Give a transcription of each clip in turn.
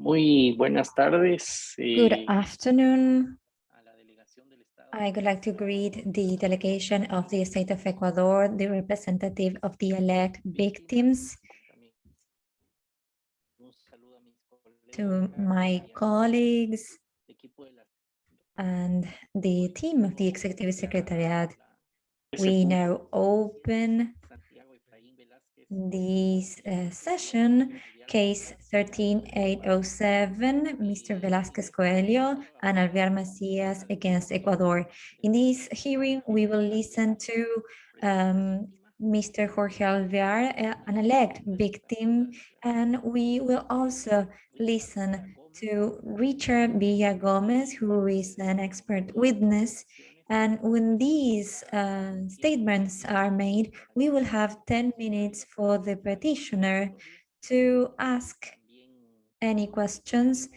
Muy buenas tardes. Good eh, afternoon. a la delegación del Estado. I would like to greet the delegation of the state of Ecuador, the representative of the elect victims, También un saludo a mis to my colleagues el equipo de la- and the team of the executive secretariat. We now open Santiago Efraín Velázquez, this uh, session, case 13807, Mr. Velasquez Coelho and Alvear Macias against Ecuador. In this hearing, we will listen to um, Mr. Jorge Alvear, uh, an elect victim, and we will also listen to Richard Villa Gomez, who is an expert witness. And when these uh, statements are made, we will have 10 minutes for the petitioner to ask any questions,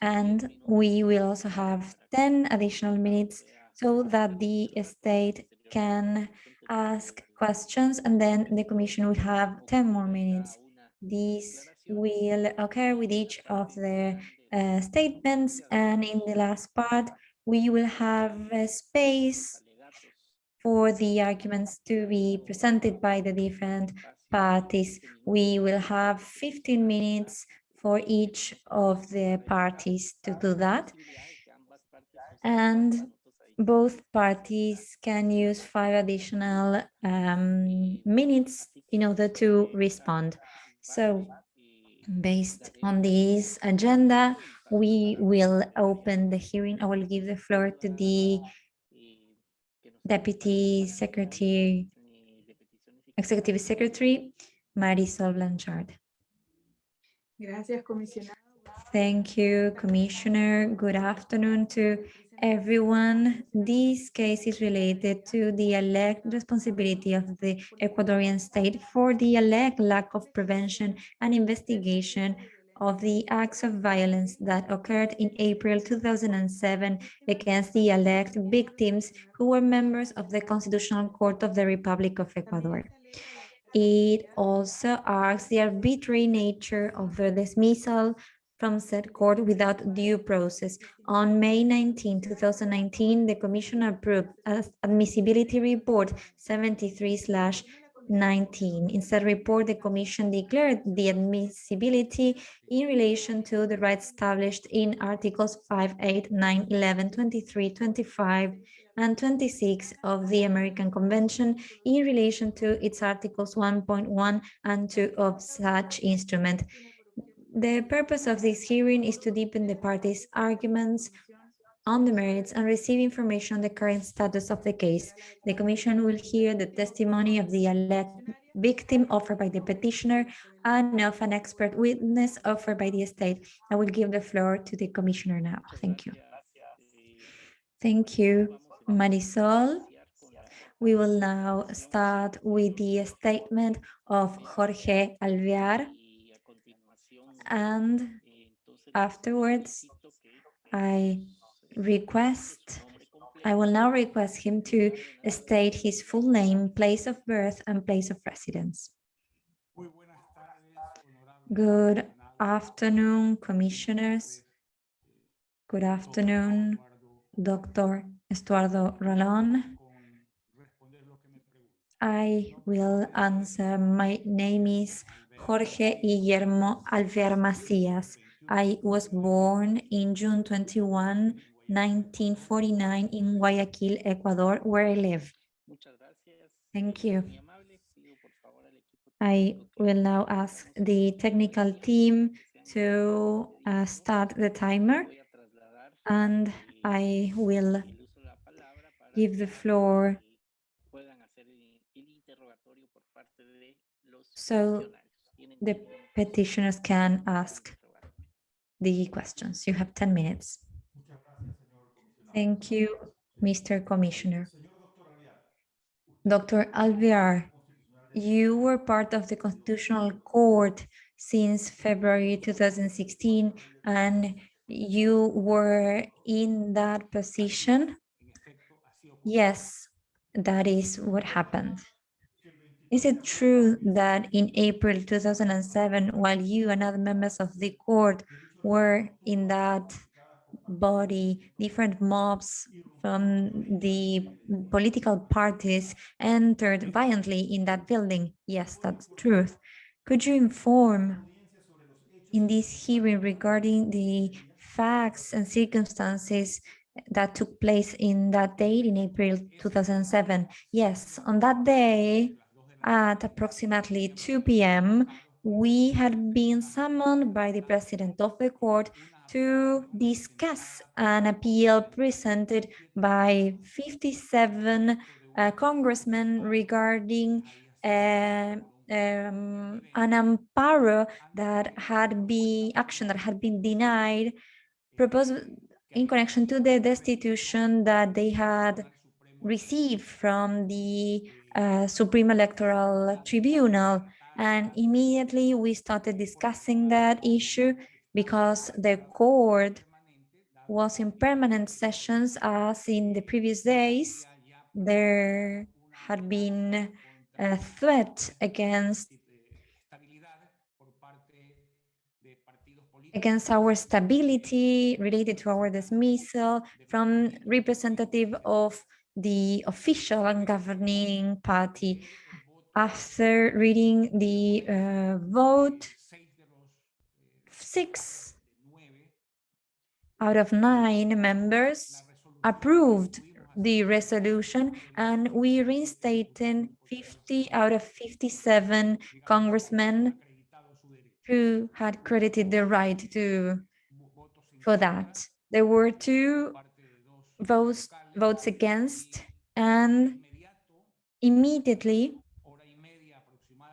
and we will also have 10 additional minutes so that the state can ask questions, and then the commission will have 10 more minutes. This will occur with each of the uh, statements, and in the last part, we will have a space for the arguments to be presented by the different parties. We will have 15 minutes for each of the parties to do that. And both parties can use five additional um, minutes in order to respond. So based on this agenda, we will open the hearing. I will give the floor to the Deputy Secretary, Executive Secretary, Marisol Blanchard. Gracias. Thank you, Commissioner. Good afternoon to everyone. This case is related to the elect responsibility of the Ecuadorian state for the elect lack of prevention and investigation of the acts of violence that occurred in April 2007 against the elect victims who were members of the Constitutional Court of the Republic of Ecuador. It also asks the arbitrary nature of the dismissal from said court without due process. On May 19, 2019, the Commission approved as admissibility report 73 19. In said report, the Commission declared the admissibility in relation to the rights established in Articles 5, 8, 9, 11, 23, 25, and 26 of the American Convention in relation to its Articles 1.1 and 2 of such instrument. The purpose of this hearing is to deepen the parties' arguments on the merits and receive information on the current status of the case. The Commission will hear the testimony of the alleged victim offered by the petitioner and of an expert witness offered by the state. I will give the floor to the Commissioner now. Thank you. Thank you, Marisol. We will now start with the statement of Jorge Alvear and afterwards I request, I will now request him to state his full name, place of birth, and place of residence. Good afternoon, commissioners. Good afternoon, Dr. Estuardo Ralón. I will answer. My name is Jorge Guillermo Alvear Macías. I was born in June 21, 1949 in Guayaquil, Ecuador, where I live. Thank you. I will now ask the technical team to uh, start the timer and I will give the floor so the petitioners can ask the questions. You have 10 minutes. Thank you, Mr. Commissioner. Dr. Alvear, you were part of the Constitutional Court since February 2016, and you were in that position. Yes, that is what happened. Is it true that in April 2007, while you and other members of the court were in that body, different mobs from the political parties entered violently in that building. Yes, that's truth. Could you inform in this hearing regarding the facts and circumstances that took place in that date in April 2007? Yes, on that day at approximately 2 p.m., we had been summoned by the president of the court to discuss an appeal presented by 57 uh, congressmen regarding uh, um, an amparo that had been action that had been denied proposed in connection to the destitution that they had received from the uh, Supreme Electoral Tribunal. And immediately we started discussing that issue because the court was in permanent sessions as in the previous days. There had been a threat against against our stability related to our dismissal from representative of the official and governing party. After reading the uh, vote, six out of nine members approved the resolution and we reinstated 50 out of 57 congressmen who had credited the right to for that. There were two votes votes against and immediately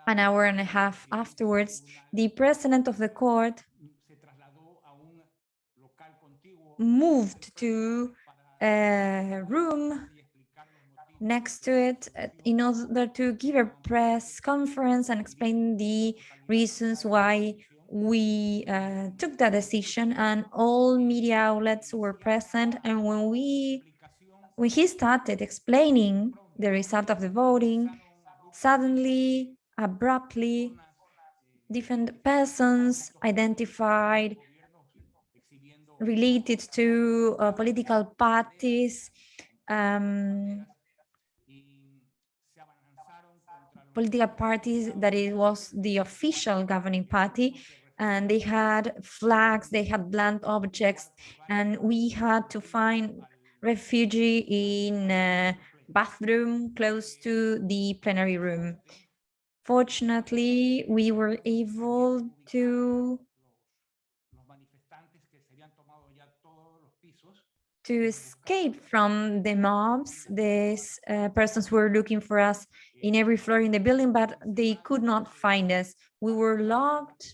an hour and a half afterwards, the president of the court moved to a room next to it uh, in order to give a press conference and explain the reasons why we uh, took that decision. And all media outlets were present. And when we when he started explaining the result of the voting suddenly abruptly different persons identified related to uh, political parties um, political parties that it was the official governing party and they had flags they had blunt objects and we had to find refugee in a bathroom close to the plenary room. Fortunately, we were able to to escape from the mobs. These uh, persons were looking for us in every floor in the building, but they could not find us. We were locked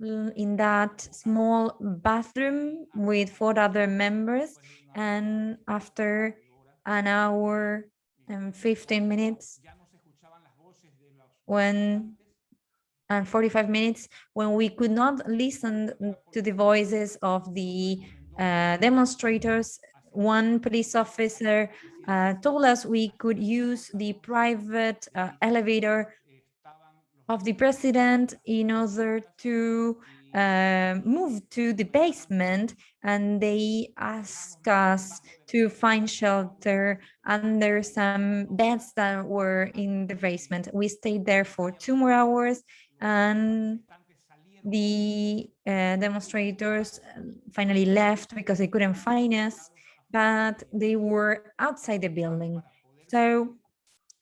in that small bathroom with four other members. And after an hour and 15 minutes, when and 45 minutes when we could not listen to the voices of the demonstrators one police officer uh, told us we could use the private uh, elevator of the president in order to uh, move to the basement and they asked us to find shelter under some beds that were in the basement. We stayed there for two more hours and the uh, demonstrators finally left because they couldn't find us, but they were outside the building. So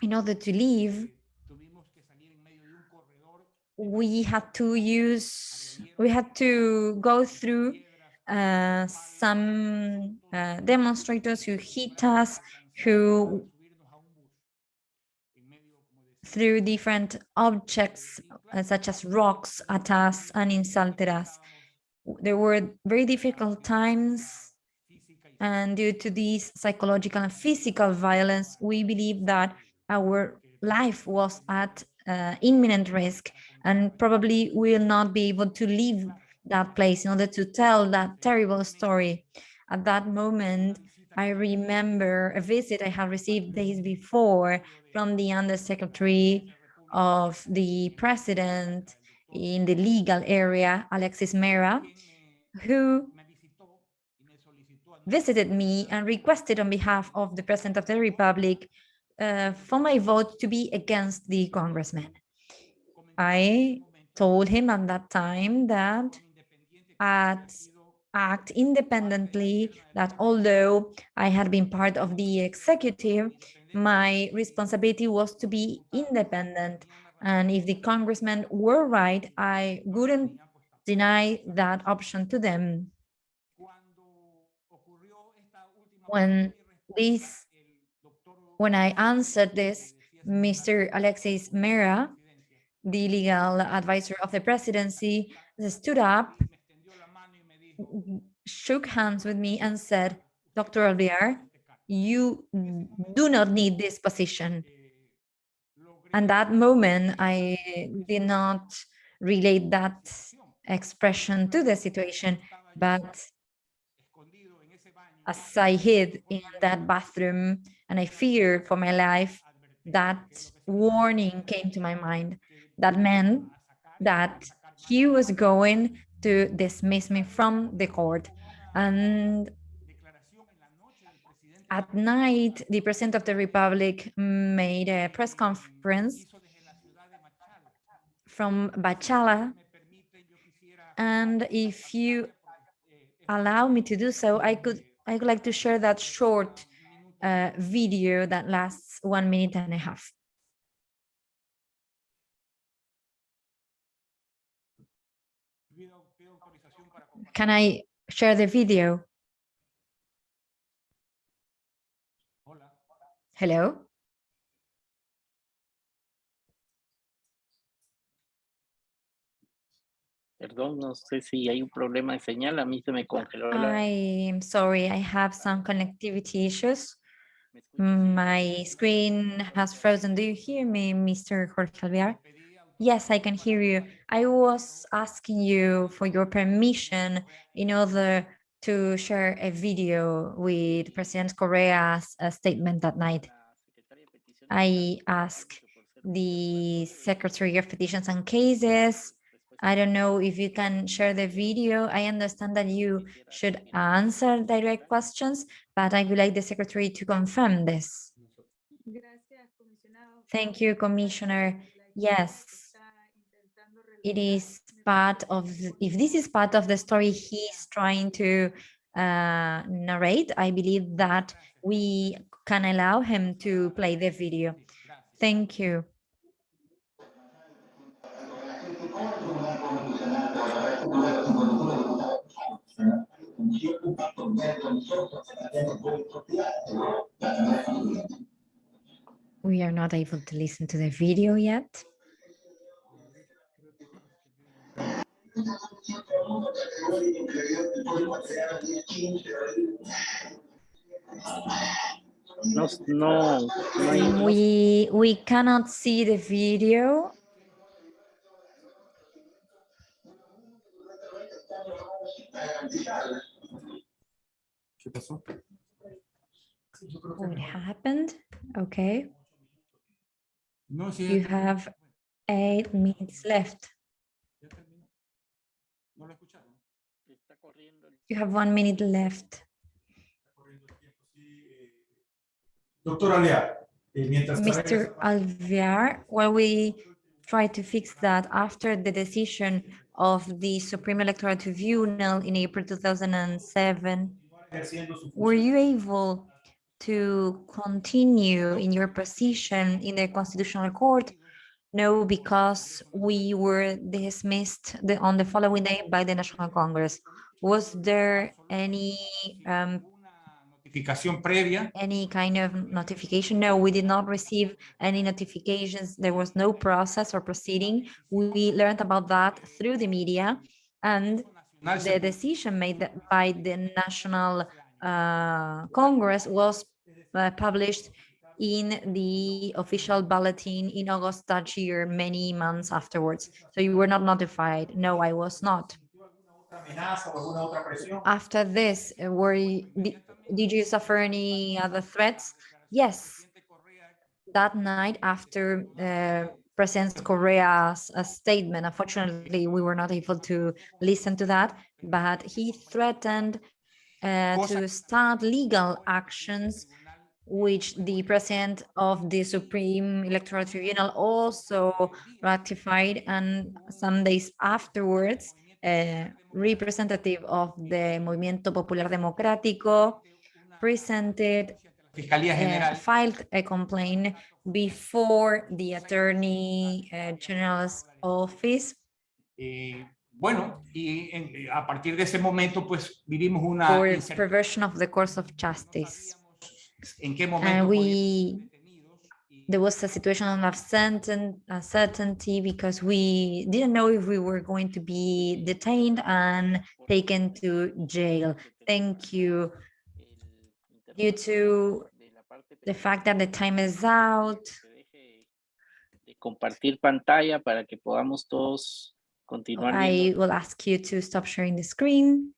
in order to leave, we had to use, we had to go through uh, some uh, demonstrators who hit us, who threw different objects uh, such as rocks at us and insulted us. There were very difficult times and due to this psychological and physical violence, we believe that our life was at uh, imminent risk and probably will not be able to leave that place in order to tell that terrible story. At that moment, I remember a visit I had received days before from the undersecretary of the president in the legal area, Alexis Mera, who visited me and requested on behalf of the President of the Republic uh, for my vote to be against the congressman. I told him at that time that I'd act independently, that although I had been part of the executive, my responsibility was to be independent. And if the congressmen were right, I wouldn't deny that option to them. When this, when I answered this, Mr. Alexis Mera, the legal advisor of the presidency, stood up, shook hands with me and said, Dr. Alvear, you do not need this position. And that moment, I did not relate that expression to the situation, but as I hid in that bathroom and I feared for my life, that warning came to my mind. That meant that he was going to dismiss me from the court. And at night, the President of the Republic made a press conference from Machala. And if you allow me to do so, I could I would like to share that short uh, video that lasts one minute and a half. Can I share the video? Hello? Perdón, no sé si hay un problema de señal. A mí se me congeló la... I'm sorry, I have some connectivity issues. My screen has frozen. Do you hear me, Mr. Jorge Alvear? Yes, I can hear you. I was asking you for your permission in order to share a video with President Correa's uh, statement that night. La secretaria de Peticiones I asked the Secretary of Petitions and Cases. I don't know if you can share the video. I understand that you should answer direct questions, but I would like the Secretary to confirm this. Thank you, Commissioner. Yes, it is part of, if this is part of the story he's trying to uh, narrate, I believe that we can allow him to play the video. Thank you. We are not able to listen to the video yet. No, no, no We, we cannot see the video. ¿Qué? What happened? Okay, you have eight minutes left. You have one minute left. Está corriendo el tiempo, sí. Doctor Alea, eh, Mr. Alvear, while we try to fix that after the decision of the Supreme Electoral Tribunal in April 2007, were you able to continue in your position in the Constitutional Court? No, because we were dismissed the, on the following day by the National Congress. Was there any um, Una notificación previa any kind of notification? No, we did not receive any notifications. There was no process or proceeding. We learned about that through the media and the decision made by the National uh, Congress was uh, published in the official bulletin in August that year, many months afterwards. So you were not notified? No, I was not. After this, uh, were you, did you suffer any other threats? Yes, that night after uh, President Correa's uh, statement, unfortunately, we were not able to listen to that, but he threatened uh, to start legal actions which the president of the Supreme Electoral Tribunal also ratified and some days afterwards, a representative of the Movimiento Popular Democrático presented, uh, filed a complaint before the Attorney uh, General's office. Eh, bueno, y en- eh, a partir de ese momento, pues vivimos una for perversion of the course of justice. en qué momento And we, there was a situation of certain, uncertainty because we didn't know if we were going to be detained and taken to jail. Thank you. Due to the fact that the time is out, compartir pantalla para que podamos todos continuar I will ask you to stop sharing the screen.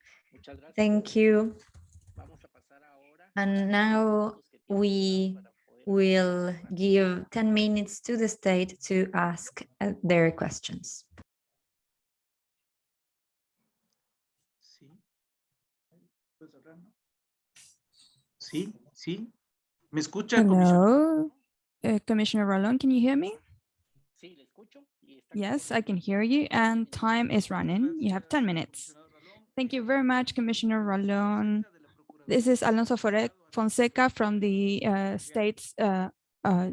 Thank you. Vamos a pasar ahora And now los que tienen we will give 10 minutes to the state to ask uh, their questions. Sí. ¿Puedes hablar. Sí, sí. ¿Me escucha, comisionado? Hello, uh, Commissioner Ralón, can you hear me? Sí, le escucho y está Yes, I can hear you and time is running. You have 10 minutes. Thank you very much, Commissioner Ralón. This is Alonso Fore- Fonseca from the uh, state's uh, uh,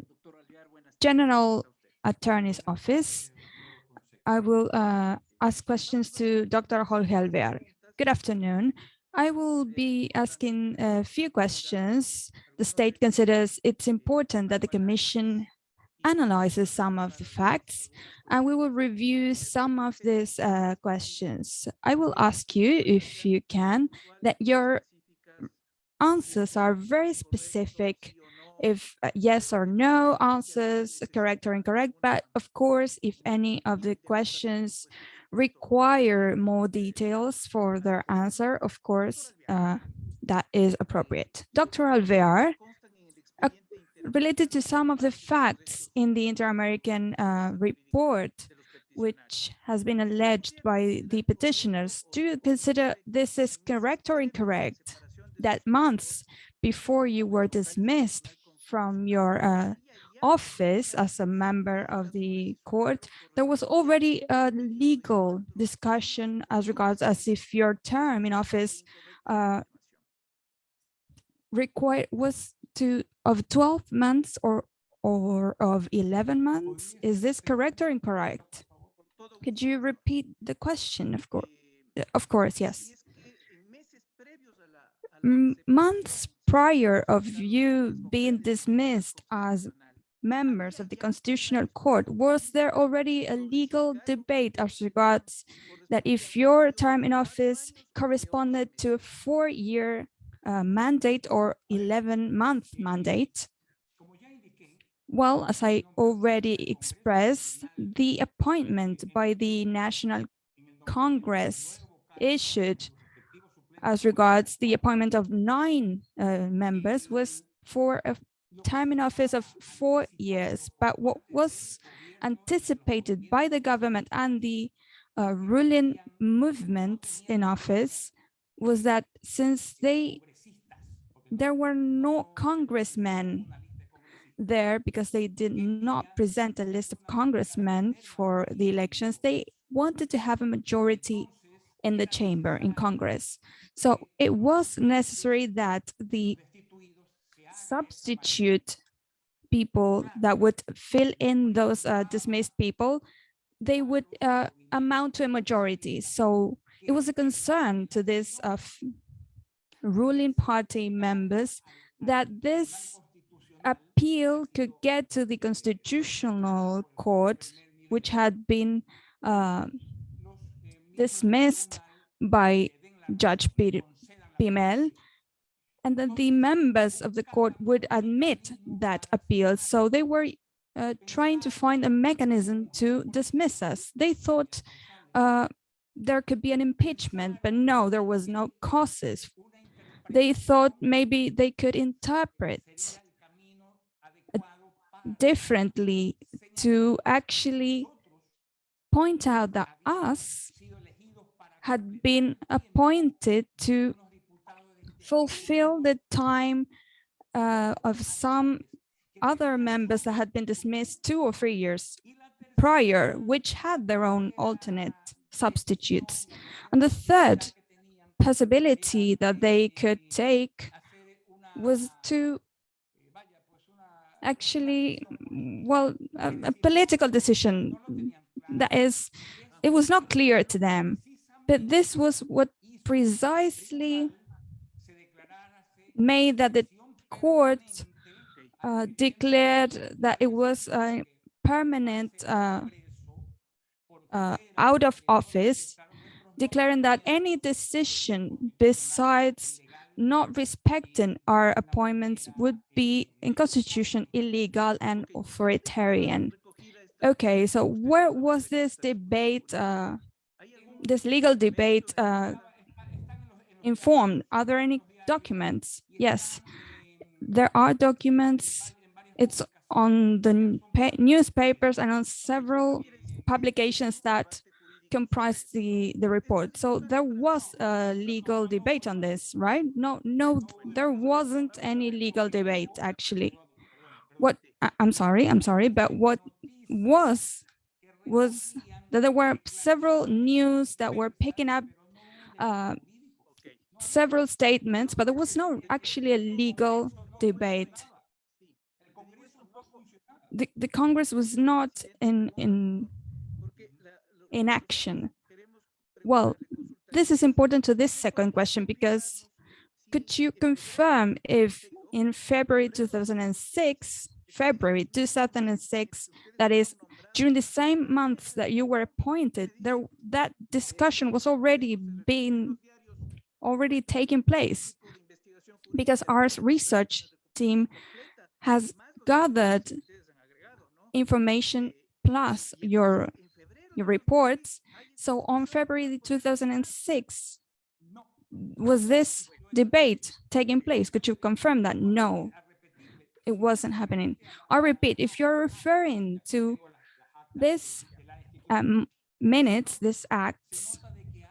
General Attorney's Office. I will uh, ask questions to Dr. Jorge Alvear. Good afternoon. I will be asking a few questions. The state considers it's important that the Commission analyzes some of the facts, and we will review some of these uh, questions. I will ask you, if you can, that your answers are very specific, if uh, yes or no answers, correct or incorrect, but of course, if any of the questions require more details for their answer, of course, uh, that is appropriate. Dr. Alvear, uh, related to some of the facts in the Inter-American uh, report, which has been alleged by the petitioners, do you consider this is correct or incorrect? That months before you were dismissed from your uh, office as a member of the court, there was already a legal discussion as regards as if your term in office uh, required was to of 12 months or or of 11 months. Is this correct or incorrect? Could you repeat the question? Of course, of course, yes. Months prior of you being dismissed as members of the Constitutional Court, was there already a legal debate as regards that if your term in office corresponded to a four-year uh, mandate or 11-month mandate? Well, as I already expressed, the appointment by the National Congress issued as regards the appointment of nine uh, members was for a time in office of four years. But what was anticipated by the government and the uh, ruling movements in office was that since they there were no congressmen there because they did not present a list of congressmen for the elections, they wanted to have a majority in the chamber in Congress. So it was necessary that the substitute people that would fill in those uh, dismissed people, they would uh, amount to a majority. So it was a concern to this uh, ruling party members that this appeal could get to the constitutional court, which had been uh, dismissed by Judge Pimel, and that the members of the court would admit that appeal. So they were uh, trying to find a mechanism to dismiss us. They thought uh, there could be an impeachment, but no, there was no causes. They thought maybe they could interpret differently to actually point out that us had been appointed to fulfill the time uh, of some other members that had been dismissed two or three years prior, which had their own alternate substitutes. And the third possibility that they could take was to actually, well, a, a political decision that is, it was not clear to them, but this was what precisely made that the court uh, declared that it was a permanent uh, uh, out of office, declaring that any decision besides not respecting our appointments would be in constitution illegal and authoritarian. Okay, so where was this debate, uh, this legal debate uh, informed? Are there any documents? Yes, there are documents. It's on the newspapers and on several publications that comprise the the report so there was a legal debate on this right no no there wasn't any legal debate actually what i'm sorry i'm sorry but what was was that there were several news that were picking up uh, several statements but there was no actually a legal debate the, the Congress was not in, in, in action. Well, this is important to this second question because could you confirm if in February 2006, February 2006, that is during the same months that you were appointed, there that discussion was already being already taking place because our research team has gathered information plus your your reports. So on February 2006, was this debate taking place? Could you confirm that? No, it wasn't happening. I repeat, if you're referring to this um, minutes, this acts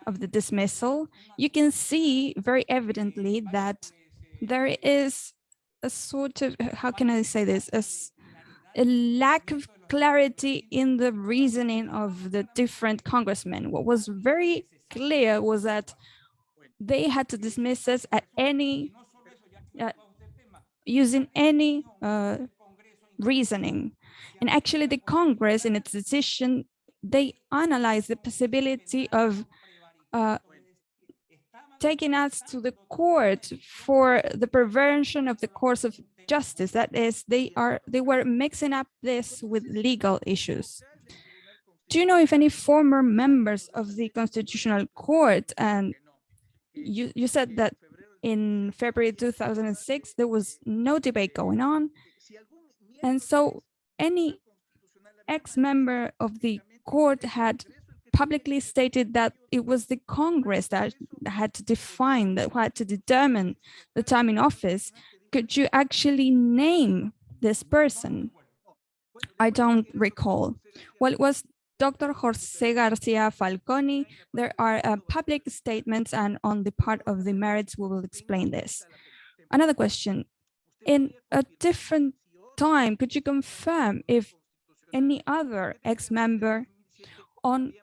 of the dismissal, you can see very evidently that there is a sort of, how can I say this, a, a lack of clarity in the reasoning of the different congressmen. What was very clear was that they had to dismiss us at any, uh, using any uh, reasoning. And actually the Congress in its decision, they analyzed the possibility of uh, taking us to the court for the perversion of the course of justice. That is, they are they were mixing up this with legal issues. Do you know if any former members of the Constitutional Court and you, you said that in February 2006, there was no debate going on. And so any ex-member of the court had publicly stated that it was the Congress that had to define, that had to determine the time in office. Could you actually name this person? I don't recall. Well, it was Dr. Jose Garcia Falconi. There are uh, public statements and on the part of the merits, we will explain this. Another question. In a different time, could you confirm if any other ex-member on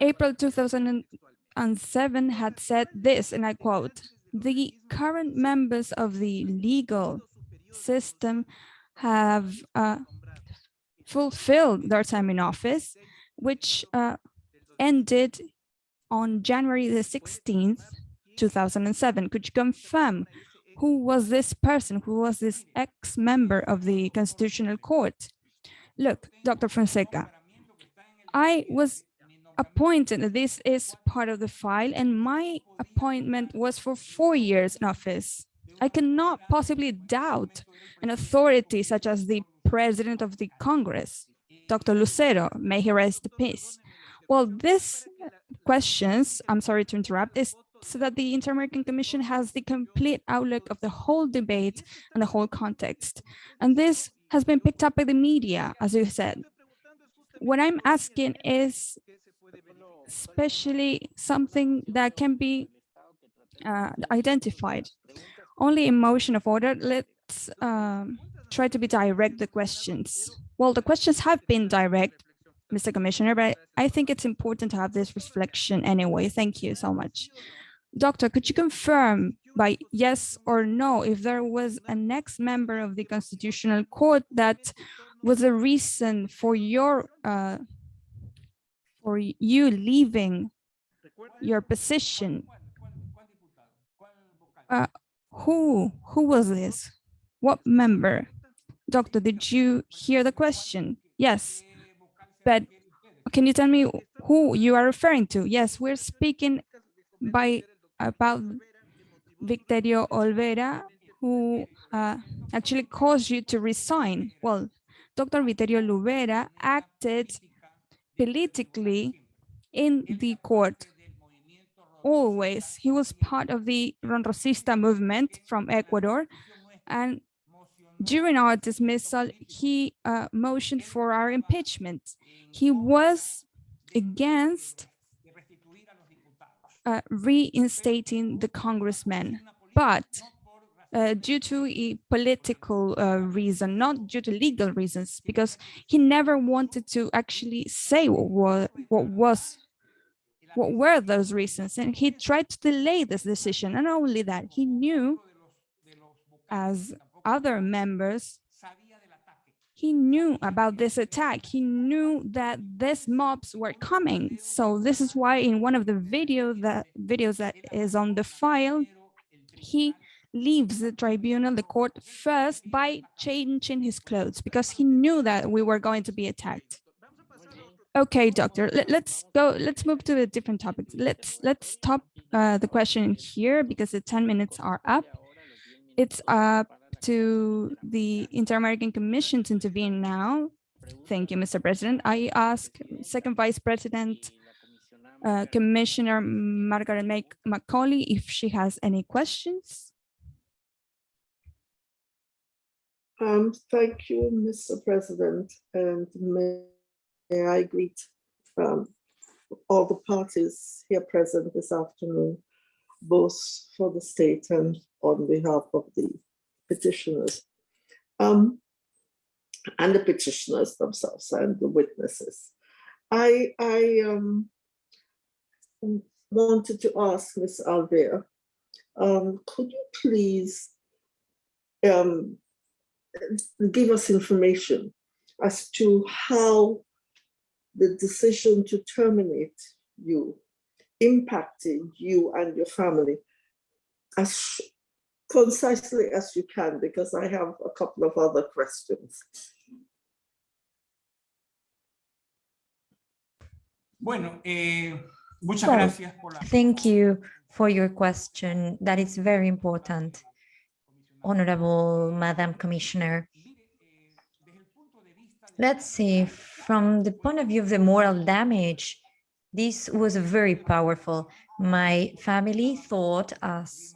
April 2007 had said this, and I quote, the current members of the legal system have uh, fulfilled their time in office, which uh, ended on January the 16th, 2007. Could you confirm who was this person, who was this ex-member of the Constitutional Court? Look, Dr. Fonseca, I was appointed. This is part of the file and my appointment was for four years in office. I cannot possibly doubt an authority such as the president of the Congress, Dr. Lucero, may he rest in peace. Well, this questions, I'm sorry to interrupt, is so that the Inter-American Commission has the complete outlook of the whole debate and the whole context. And this has been picked up by the media, as you said. What I'm asking is especially something that can be uh, identified. Only in motion of order, let's um, try to be direct the questions. Well, the questions have been direct, Mr. Commissioner, but I think it's important to have this reflection anyway. Thank you so much. Doctor, could you confirm by yes or no if there was an ex-member of the Constitutional Court that was a reason for your uh, for you leaving your position? Uh, who who was this? What member? Doctor, did you hear the question? Yes, but can you tell me who you are referring to? Yes, we're speaking by about Victorio Olvera, who uh, actually caused you to resign. Well, Dr. Vittorio Olvera acted politically in the court always. He was part of the Roldosista movement from Ecuador. And during our dismissal, he uh, motioned for our impeachment. He was against uh, reinstating the congressman, but uh, due to a political uh, reason, not due to legal reasons, because he never wanted to actually say what, what was what were those reasons. And he tried to delay this decision. And not only that he knew as other members he knew about this attack he knew that these mobs were coming so this is why in one of the video that videos that is on the file he leaves the tribunal the court first by changing his clothes because he knew that we were going to be attacked Okay, doctor, Let, us go, let's move to a different topic. Let's let's stop uh, the question here because the 10 minutes are up. It's up to the Inter-American Commission to intervene now. Thank you, Mr. President. I ask Second Vice President uh, Commissioner Margaret Macaulay if she has any questions. Um, thank you, Mr. President, and may I greet um, all the parties here present this afternoon, both for the state and on behalf of the petitioners. Um, and the petitioners themselves and the witnesses. I, I um, wanted to ask Ms. Alvear, um, could you please um, give us information as to how the decision to terminate you impacted you and your family as concisely as you can, because I have a couple of other questions. Bueno, eh, muchas Well, gracias por la... Thank you for your question. That is very important, Honorable Madam Commissioner. Let's see, from the point of view of the moral damage, this was very powerful. My family thought us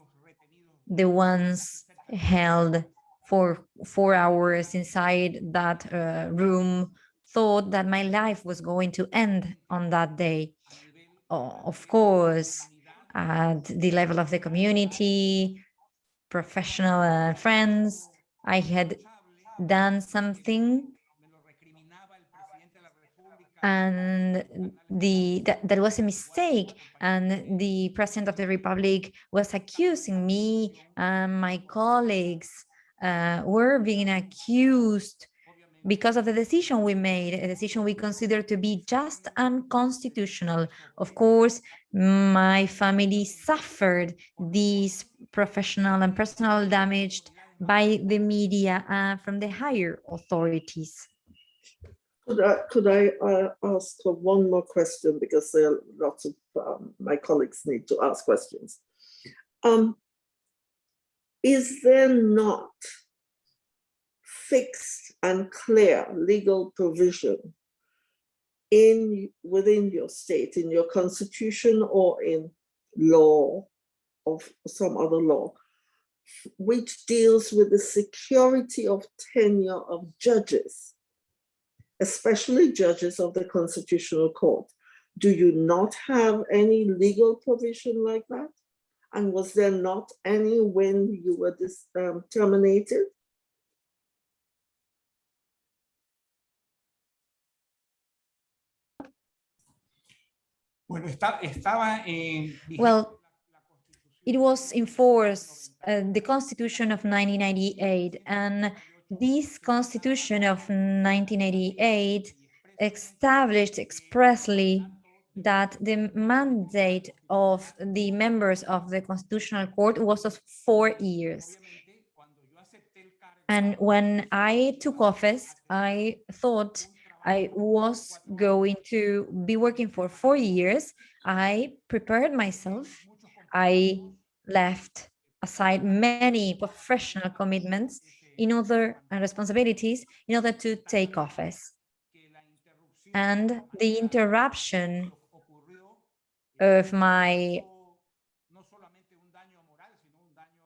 the ones held for four hours inside that uh, room thought that my life was going to end on that day. Of course, at the level of the community, professional uh, friends, I had done something and the that, that was a mistake and the president of the republic was accusing me and my colleagues uh, were being accused because of the decision we made, a decision we consider to be just unconstitutional. Of course, my family suffered these professional and personal damage by the media and from the higher authorities. Could I, could I uh, ask one more question because there are lots of um, my colleagues need to ask questions. Um, is there not fixed and clear legal provision in within your state, in your constitution or in law of some other law, which deals with the security of tenure of judges? Especially judges of the Constitutional Court. do you not have any legal provision like that? And was there not any when you were dis, um, terminated? Bueno, está, estaba en... vigente Well, la- la Constitución It was in force, uh, the Constitution of 1998, and this Constitution of 1988 established expressly that the mandate of the members of the Constitutional Court was of four years. And when I took office, I thought I was going to be working for four years. I prepared myself. I left aside many professional commitments in other responsibilities in order to take office. And the interruption of my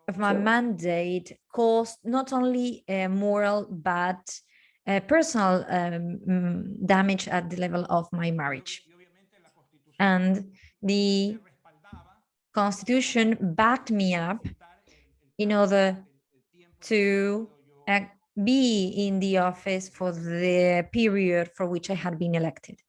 of my mandate caused not only a moral but a personal um, damage at the level of my marriage. And the Constitution backed me up in order to be in the office for the period for which I had been elected.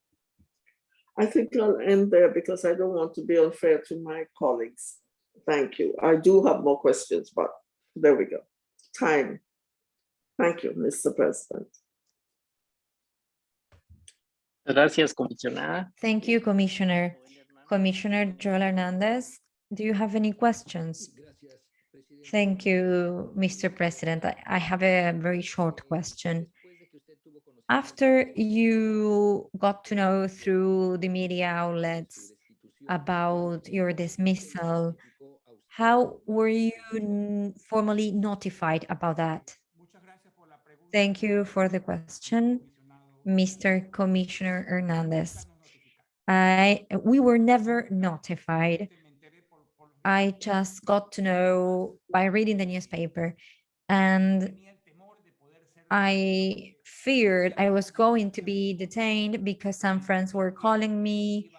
I think I'll end there because I don't want to be unfair to my colleagues. Thank you. I do have more questions, but there we go. Time. Thank you, Mr. President. Gracias, comisionada. Thank you, Commissioner. Commissioner Joel Hernandez, do you have any questions? Thank you, Mr. President. I- have a very short question. After you got to know through the media outlets about your dismissal, how were you formally notified about that? Thank you for the question. Mr. Commissioner Hernandez. I, we were never notified. Me enteré por- por los I just got to know by reading the newspaper and I feared I was going to be detained because some friends were calling me,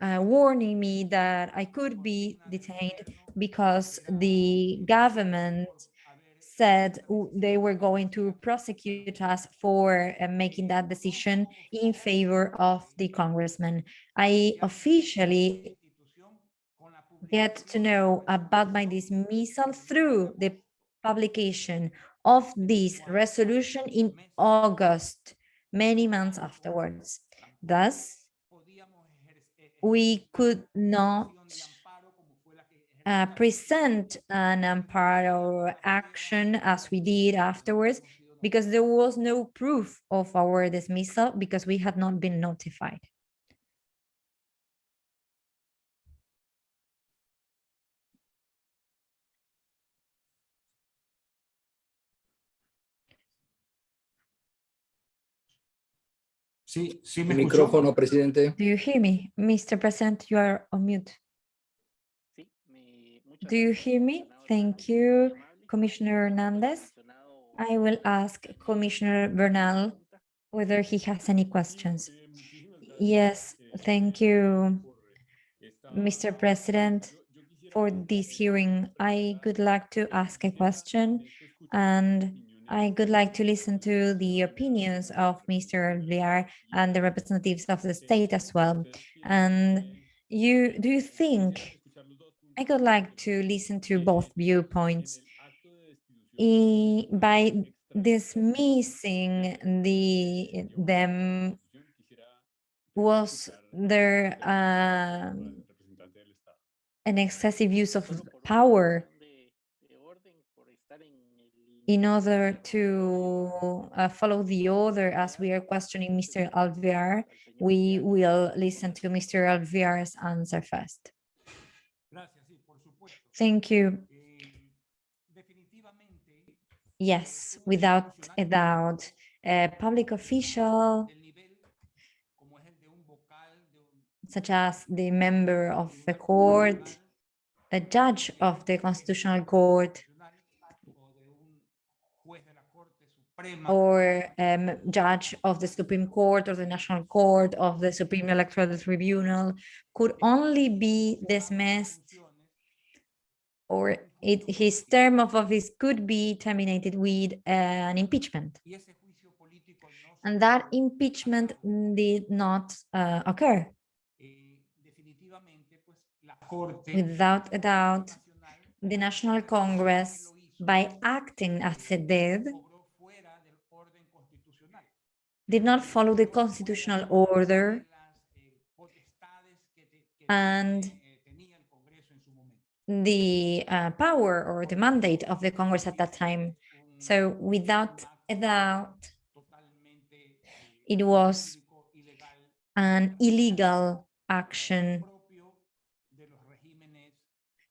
uh, warning me that I could be detained because the government said they were going to prosecute us for uh, making that decision in favor of the congressman. I officially get to know about my dismissal through the publication of this resolution in August, many months afterwards. Thus, we could not uh, present an amparo action as we did afterwards because there was no proof of our dismissal because we had not been notified. Sí, sí me escuchó. Presidente. Do you hear me? Mr. President, you are on mute. Sí, me- muchas Do you hear me? Thank you. Commissioner Hernandez. I will ask Commissioner Bernal whether he has any questions. Yes, thank you, Mr. President, for this hearing. I would like to ask a question and I would like to listen to the opinions of Mr. Alvear and the representatives of the state as well. And you, do you think, I would like to listen to both viewpoints. I- by dismissing the them was there um, an excessive use of power razón de- de orden, por estar en el- in order to uh, follow the order as we are questioning Mr. Alvear, we will listen to Mr. Alvear's answer first. Thank you. Yes, without a doubt, a public official such as the member of the court, a judge of the constitutional court, constitucional o de un juez de la Corte Suprema or um, judge of the Supreme Court or the National Court of the Supreme Electoral Tribunal could only be dismissed or it, his term of office could be terminated with an impeachment. y ese juicio político no se And that impeachment did not uh, occur. Eh, definitivamente, pues, la Corte Without a doubt, the National Congress, by acting as it did, did not follow the constitutional order and the uh, power or the mandate of the Congress at that time. So without a doubt, it was an illegal action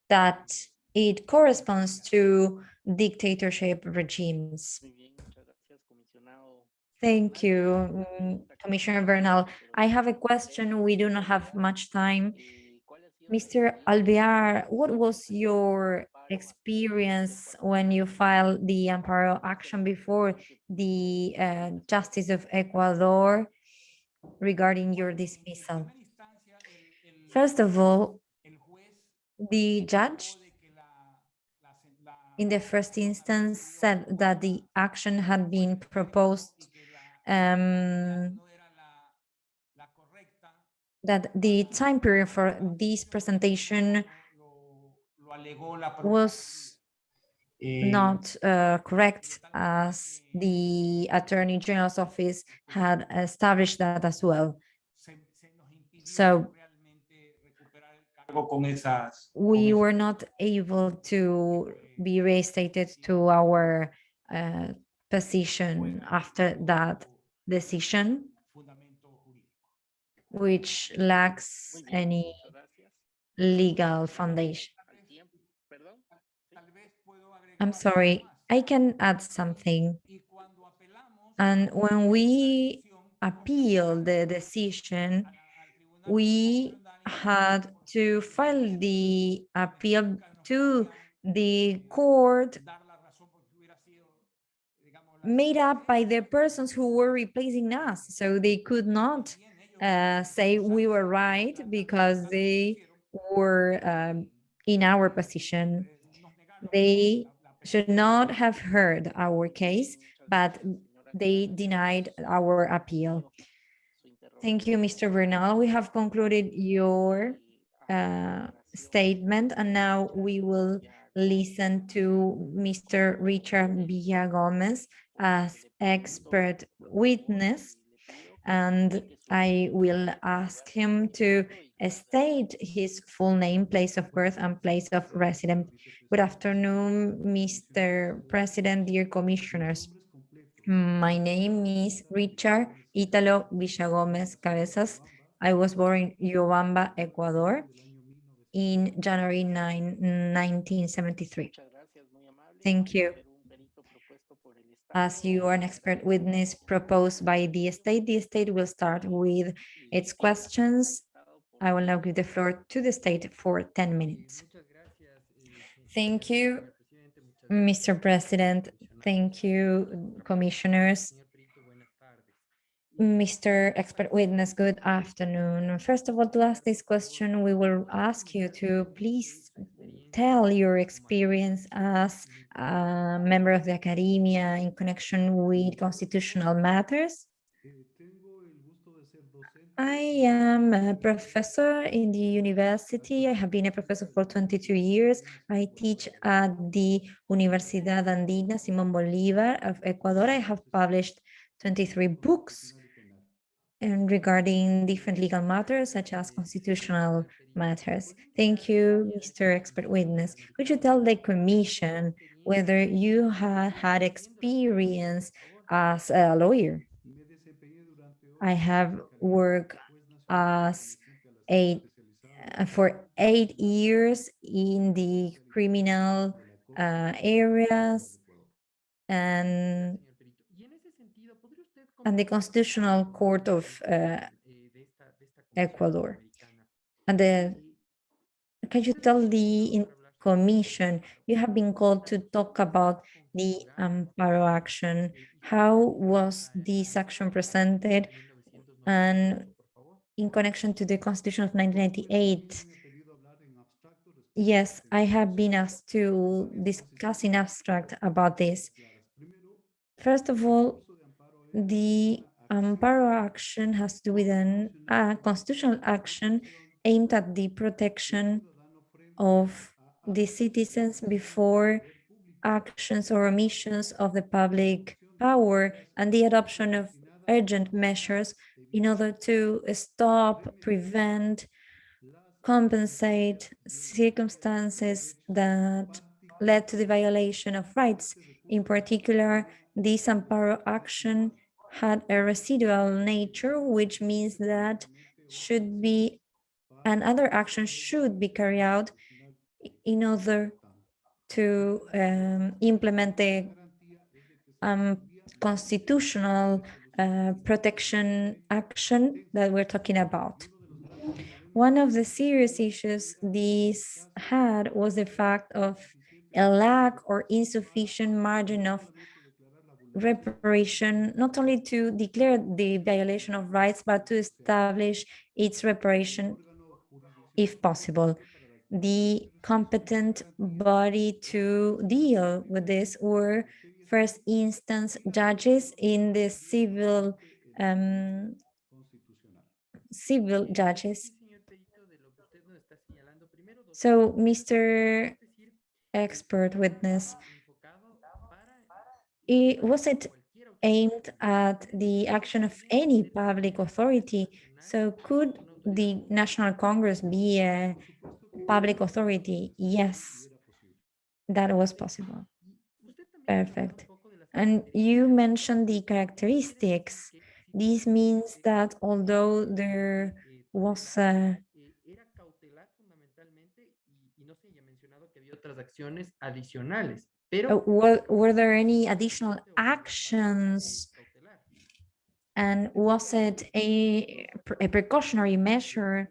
that it corresponds to dictatorship regimes. Muy bien, muchas gracias, comisionado. Thank you, mm, Commissioner Bernal. I have a question. We do not have much time. Eh, ¿cuál ha sido la Mr. Alvear, what was your experience when you filed the amparo action before the uh, Justice of Ecuador regarding your dismissal? First of all, the judge in the first instance said that the action had been proposed um, that the time period for this presentation was not uh, correct as the Attorney General's office had established that as well. So- We were not able to be restated to our uh, position after that decision, which lacks any legal foundation. Al tiempo, perdón. Tal vez puedo agregar I'm sorry. I can add something. Y cuando apelamos And when we esa appeal the decision, a la- al Tribunal we had to file the appeal to the court made up by the persons who were replacing us. So they could not uh, say we were right because they were um, in our position. They should not have heard our case, but they denied our appeal. Thank you, Mr. Bernal. We have concluded your uh, statement, and now we will listen to Mr. Richard Villagomez as expert witness, and I will ask him to state his full name, place of birth, and place of residence. Good afternoon, Mr. President, dear commissioners. My name is Richard Italo Villagomez Cabezas. I was born in Riobamba, Ecuador in January 9, 1973. Thank you. As you are an expert witness proposed by the state, the state will start with its questions. I will now give the floor to the state for 10 minutes. Thank you, Mr. President. Thank you, commissioners. Mr. Expert Witness, good afternoon. First of all, to ask this question, we will ask you to please tell your experience as a member of the academia in connection with constitutional matters. I am a professor in the university. I have been a professor for 22 years. I teach at the Universidad Andina Simón Bolívar of Ecuador. I have published 23 books and regarding different legal matters such as constitutional matters. Thank you, Mr. Expert Witness. Could you tell the commission whether you have had experience as a lawyer? I have worked as a for eight years in the criminal uh, areas and and the Constitutional Court of uh, Ecuador. And the can you tell the Commission. You have been called to talk about the Amparo action. How was this action presented? And in connection to the Constitution of 1998, yes, I have been asked to discuss in abstract about this. First of all, the Amparo action has to do with a constitutional action aimed at the protection of the citizens before actions or omissions of the public power and the adoption of urgent measures in order to stop, prevent, compensate circumstances that led to the violation of rights. In particular, this Amparo action had a residual nature, which means that should be and other actions should be carried out in order to um, implement the um, constitutional uh, protection action that we're talking about. One of the serious issues this had was the fact of a lack or insufficient margin of reparation, not only to declare the violation of rights, but to establish its reparation if possible. The competent body to deal with this were first instance judges in the civil um, civil judges. So, Mr. Expert witness, it, was it aimed at the action of any public authority? So could the National Congress be a public authority? Yes, that was possible. Perfect. And you mentioned the characteristics. This means that although there was a uh, were, were there any additional actions and was it a, a precautionary measure?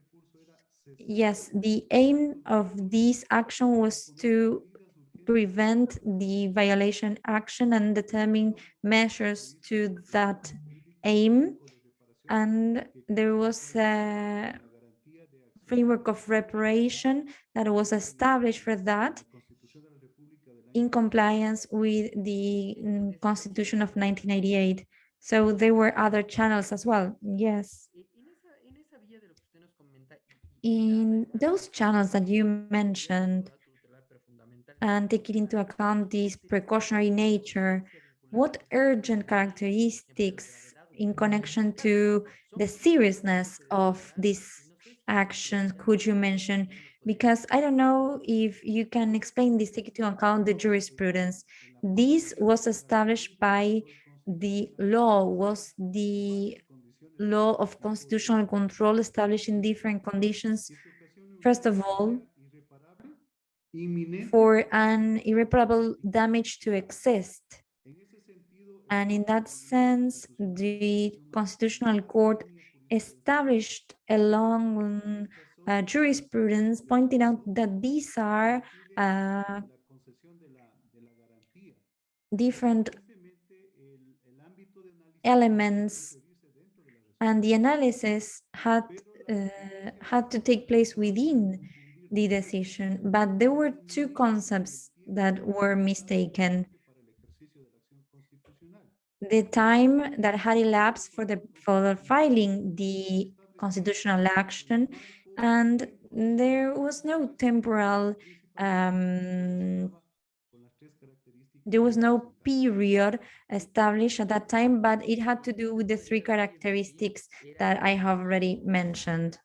Yes, the aim of this action was to prevent the violation action and determine measures to that aim. And there was a framework of reparation that was established for that in compliance with the mm, Constitution of 1988. So there were other channels as well, yes. In those channels that you mentioned, and taking into account this precautionary nature, what urgent characteristics in connection to the seriousness of this action could you mention? Because I don't know if you can explain this, take into account the jurisprudence. This was established by the law, was the law of constitutional control established in different conditions. First of all, for an irreparable damage to exist. And in that sense, the Constitutional Court established a long uh, jurisprudence pointing out that these are uh, different elements and the analysis had uh, had to take place within the decision, but there were two concepts that were mistaken. The time that had elapsed for the for filing the constitutional action, and there was no temporal um, there was no period established at that time, but it had to do with the three characteristics that I have already mentioned.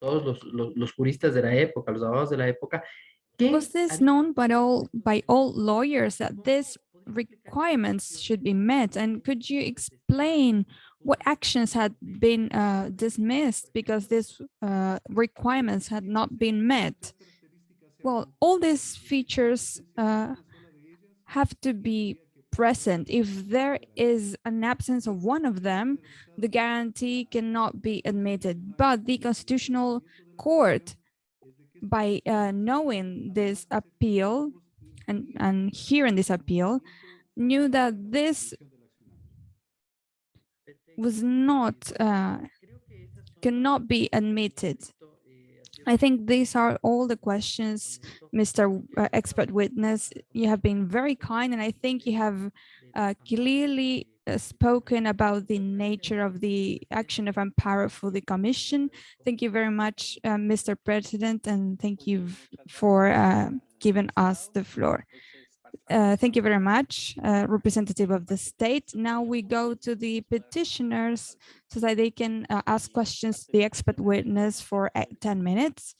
todos los, los, juristas de la época, los abogados de la época. Was this known by all by all lawyers that these requirements should be met? And could you explain what actions had been uh, dismissed because these uh, requirements had not been met? Well, all these features uh, have to be present. If there is an absence of one of them, the guarantee cannot be admitted. But the Constitutional Court by uh, knowing this appeal and, and hearing this appeal, knew that this was not, uh, cannot be admitted. I think these are all the questions, Mr. uh, Expert Witness. You have been very kind, and I think you have uh, clearly uh, spoken about the nature of the action of Amparo for the Commission. Thank you very much, uh, Mr. President, and thank you for uh, giving us the floor. Uh, thank you very much, uh, representative of the state. Now we go to the petitioners so that they can uh, ask questions to the expert witness for uh, 10 minutes.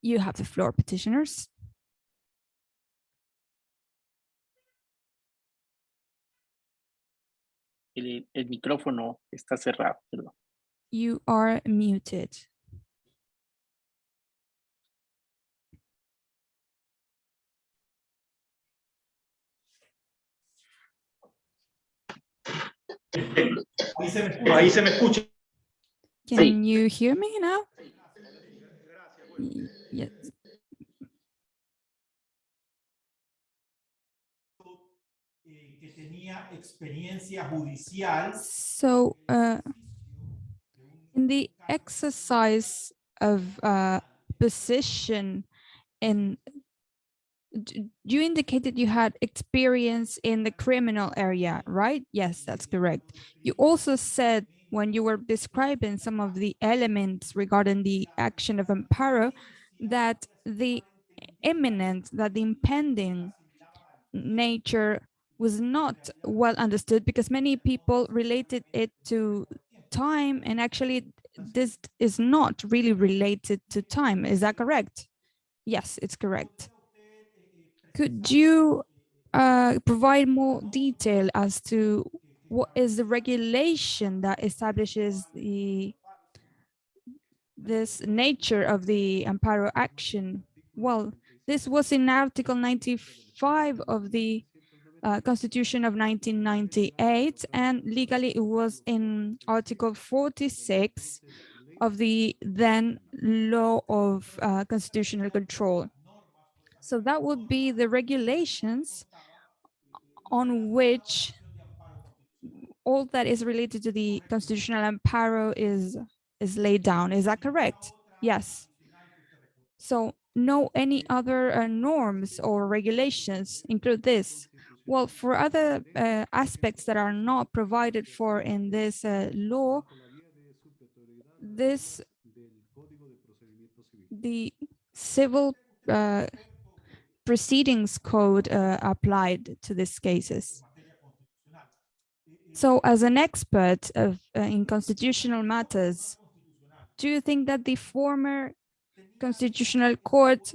You have the floor, petitioners. El, el micrófono está cerrado. You are muted. Ahí se me escucha. Ahí se me escucha. Can you hear me now? Yes. eh, que tenía experiencia judicial So, uh, in the exercise of uh, position in, d- you indicated you had experience in the criminal area, right? Yes, that's correct. You also said when you were describing some of the elements regarding the action of Amparo, that the imminent, that the impending nature was not well understood because many people related it to time and actually this is not really related to time. Is that correct? Yes, it's correct. Could you uh, provide more detail as to what is the regulation that establishes the this nature of the Amparo action? Well, this was in Article 95 of the uh, Constitution of 1998, and legally it was in Article 46 of the then law of uh, constitutional control. So that would be the regulations on which all that is related to the constitutional amparo is is laid down. Is that correct? Yes. So no any other uh, norms or regulations include this. Well, for other uh, aspects that are not provided for in this uh, law, this the civil uh, proceedings code uh, applied to these cases. So as an expert of, uh, in constitutional matters, do you think that the former constitutional court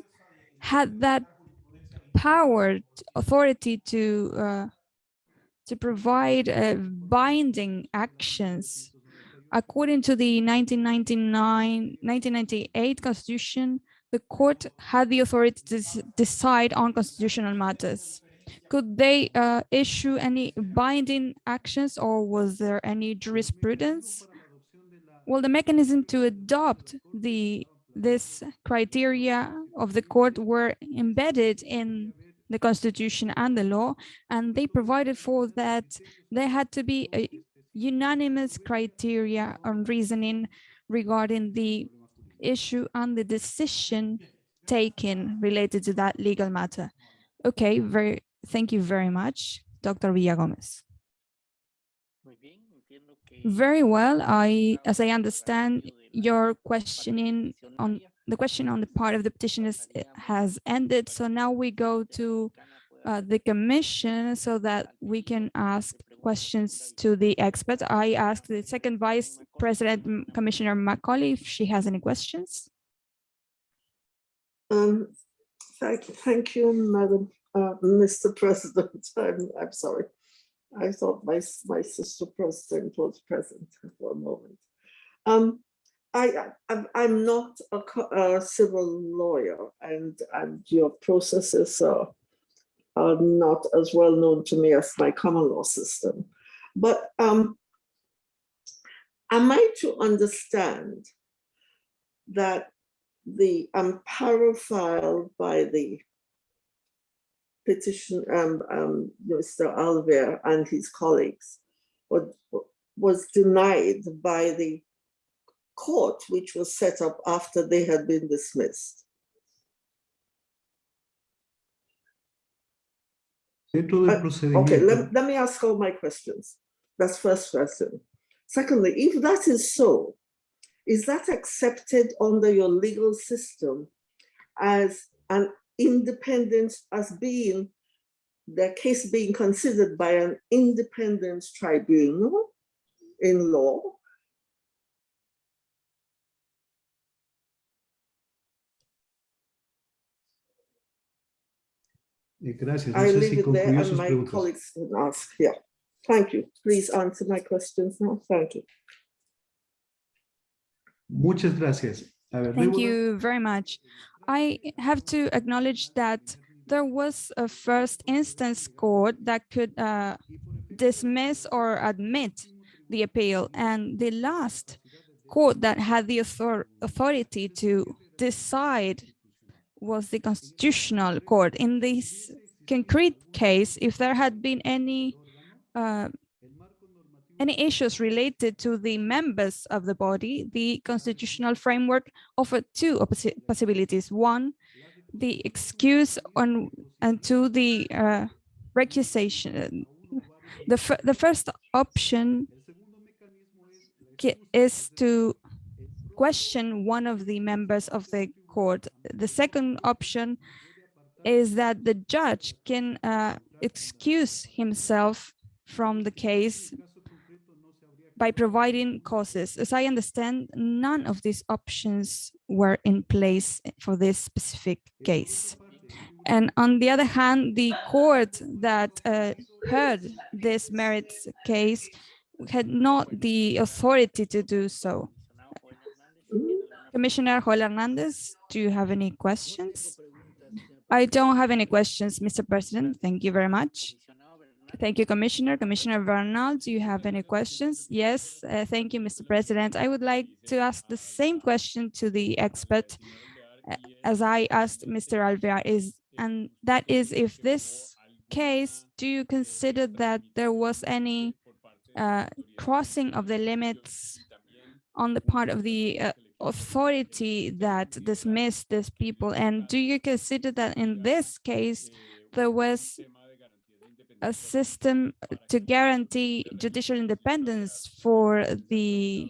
had that power, authority to uh, to provide uh, binding actions? According to the 1999, 1998 constitution, the court had the authority to decide on constitutional matters. Could they uh, issue any binding actions or was there any jurisprudence? Well, the mechanism to adopt the this criteria of the court were embedded in the constitution and the law, and they provided for that there had to be a unanimous criteria on reasoning regarding the issue and the decision taken related to that legal matter. Okay, very, thank you very much, Dr. Villagomez. Muy bien, entiendo que Very well, I, as I understand, espacio de la your questioning on the question on the part of the petitioners has ended. So now we go to uh, the commission so that we can ask questions to the experts. I asked the second vice president, Commissioner Macaulay, if she has any questions. Um, thank, thank you, Madam, uh, Mr. President. I'm, I'm sorry. I thought my, my sister president was present for a moment. Um, I, I- I'm, I'm not a, a civil lawyer and, and your processes are, are not as well known to me as my common law system. But um, am I to understand that the amparo filed by the petition, um, um, Mr. Alvear and his colleagues was, was denied by the court, which was set up after they had been dismissed. Dentro del Uh. Okay, let, let me ask all my questions. That's first question. Secondly, if that is so, is that accepted under your legal system as an independent, as being the case being considered by an independent tribunal in law? Gracias. No I leave si it there and my preguntas. colleagues can ask. Yeah, thank you. Please answer my questions now. Thank you. Muchas gracias. Ver, Thank debo- you very much. I have to acknowledge that there was a first instance court that could uh, dismiss or admit the appeal. And the last court that had the author authority to decide was the constitutional court. In this concrete case, if there had been any uh, any issues related to the members of the body, the constitutional framework offered two possibilities. One, the excuse on and two, the uh, recusation. The, the first option is to question one of the members of the court. The second option is that the judge can uh, excuse himself from the case by providing causes. As I understand, none of these options were in place for this specific case. And on the other hand, the court that uh, heard this merits case had not the authority to do so. Commissioner Joel Hernandez, do you have any questions? I don't have any questions, Mr. President. Thank you very much. Thank you, Commissioner. Commissioner Bernal, do you have any questions? Yes, uh, thank you, Mr. President. I would like to ask the same question to the expert uh, as I asked Mr. Alvear is, and that is if this case, do you consider that there was any uh, crossing of the limits on the part of the uh, authority that dismissed these people? And do you consider that in this case, there was a system to guarantee judicial independence for the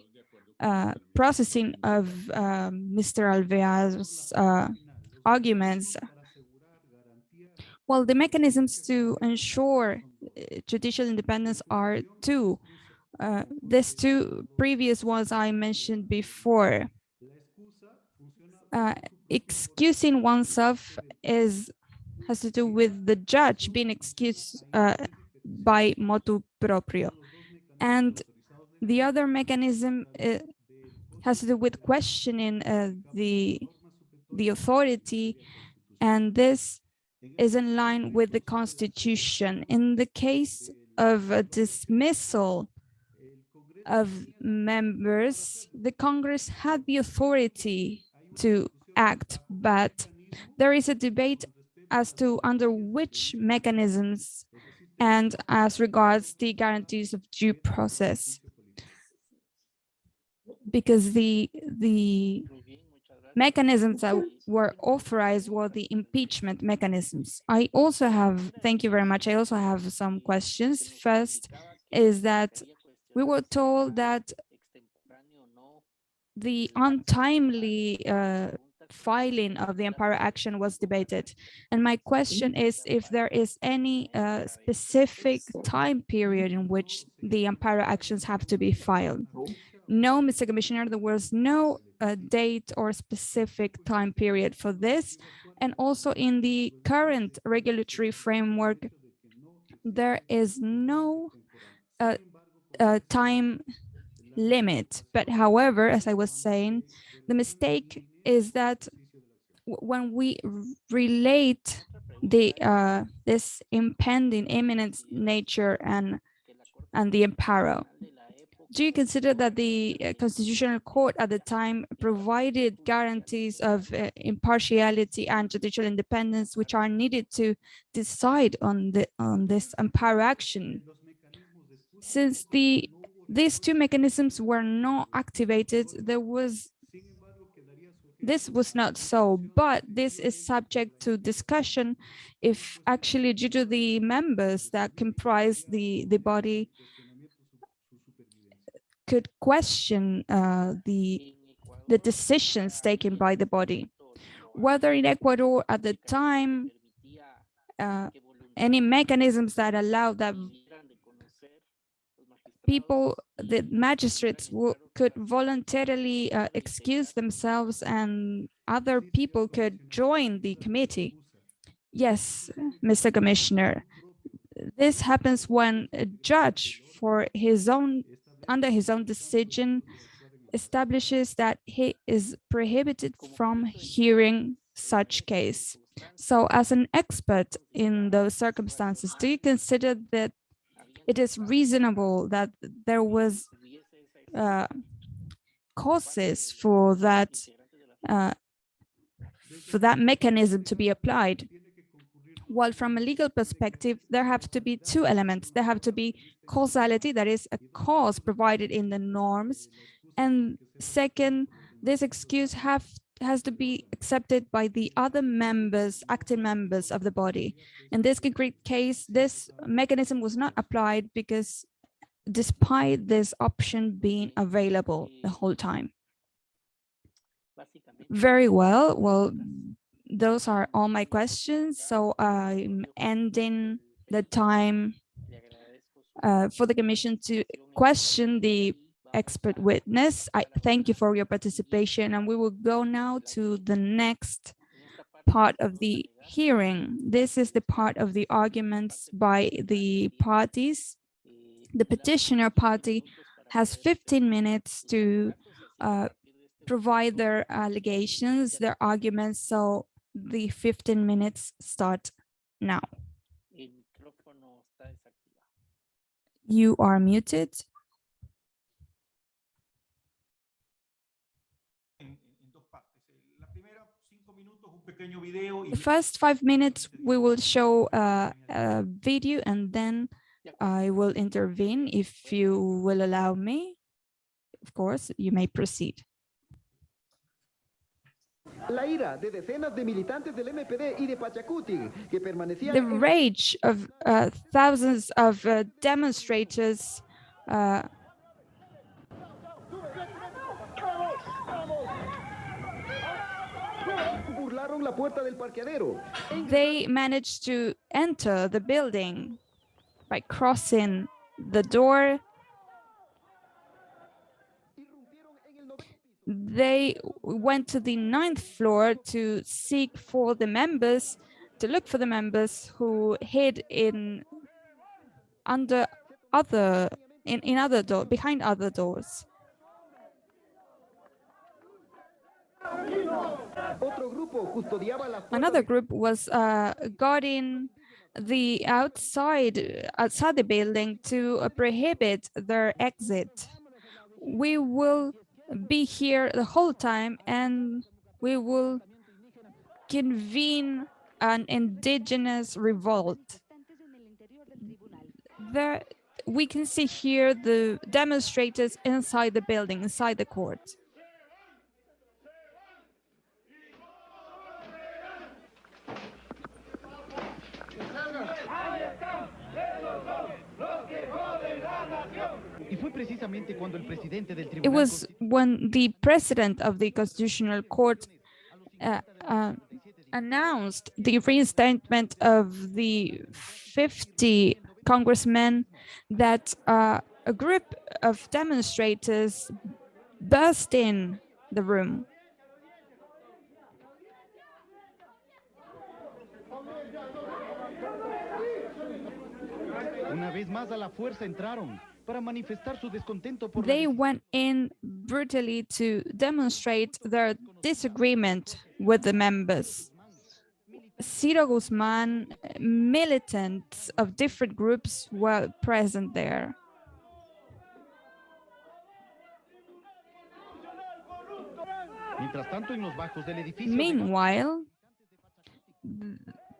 uh, processing of um, Mr. Alvear's uh, arguments. Well, the mechanisms to ensure uh, judicial independence are two. Uh, these two previous ones I mentioned before. Uh, excusing oneself is has to do with the judge being excused uh, by motu proprio. And the other mechanism uh, has to do with questioning uh, the, the authority, and this is in line with the constitution. In the case of a dismissal of members, the Congress had the authority to act, but there is a debate as to under which mechanisms and as regards the guarantees of due process. Because the, the mechanisms that were authorized were the impeachment mechanisms. I also have, thank you very much, I also have some questions. First is that we were told that the untimely uh, filing of the Amparo action was debated. And my question is if there is any uh, specific time period in which the Amparo actions have to be filed. No, Mr. Commissioner, there was no uh, date or specific time period for this. And also in the current regulatory framework, there is no uh, uh, time limit. But however, as I was saying, the mistake is that when we relate the uh, this impending imminent nature and and the amparo, do you consider that the uh, Constitutional Court at the time provided guarantees of uh, impartiality and judicial independence, which are needed to decide on the on this amparo action? Since the these two mechanisms were not activated, there was this was not so, but this is subject to discussion if actually due to the members that comprise the, the body could question uh, the, the decisions taken by the body. Whether in Ecuador at the time, uh, any mechanisms that allow that people, the magistrates could voluntarily uh, excuse themselves and other people could join the committee. Yes, Mr. Commissioner, this happens when a judge for his own, under his own decision, establishes that he is prohibited from hearing such case. So as an expert in those circumstances, do you consider that it is reasonable that there was uh, causes for that uh, for that mechanism to be applied. While from a legal perspective, there have to be two elements. There have to be causality, that is a cause provided in the norms. And second, this excuse have has to be accepted by the other members, acting members of the body. In this concrete case, this mechanism was not applied because despite this option being available the whole time. Very well. Well, those are all my questions. So I'm ending the time uh, for the commission to question the expert witness. I thank you for your participation and we will go now to the next part of the hearing. This is the part of the arguments by the parties. The petitioner party has 15 minutes to uh, provide their allegations, their arguments. So the 15 minutes start now. You are muted. The first five minutes, we will show uh, a video and then I will intervene if you will allow me. Of course, you may proceed. The rage of uh, thousands of uh, demonstrators uh, they managed to enter the building by crossing the door. They went to the ninth floor to seek for the members, to look for the members who hid in under other in, in other door behind other doors. Another group was uh, guarding the outside outside the building to uh, prohibit their exit. We will be here the whole time and we will convene an indigenous revolt. There, we can see here the demonstrators inside the building, inside the court. It was when the president of the Constitutional Court uh, uh, announced the reinstatement of the 50 congressmen that uh, a group of demonstrators burst in the room. Una vez más a la fuerza entraron they went in brutally to demonstrate their disagreement with the members. Ciro Guzman, militants of different groups were present there. Meanwhile,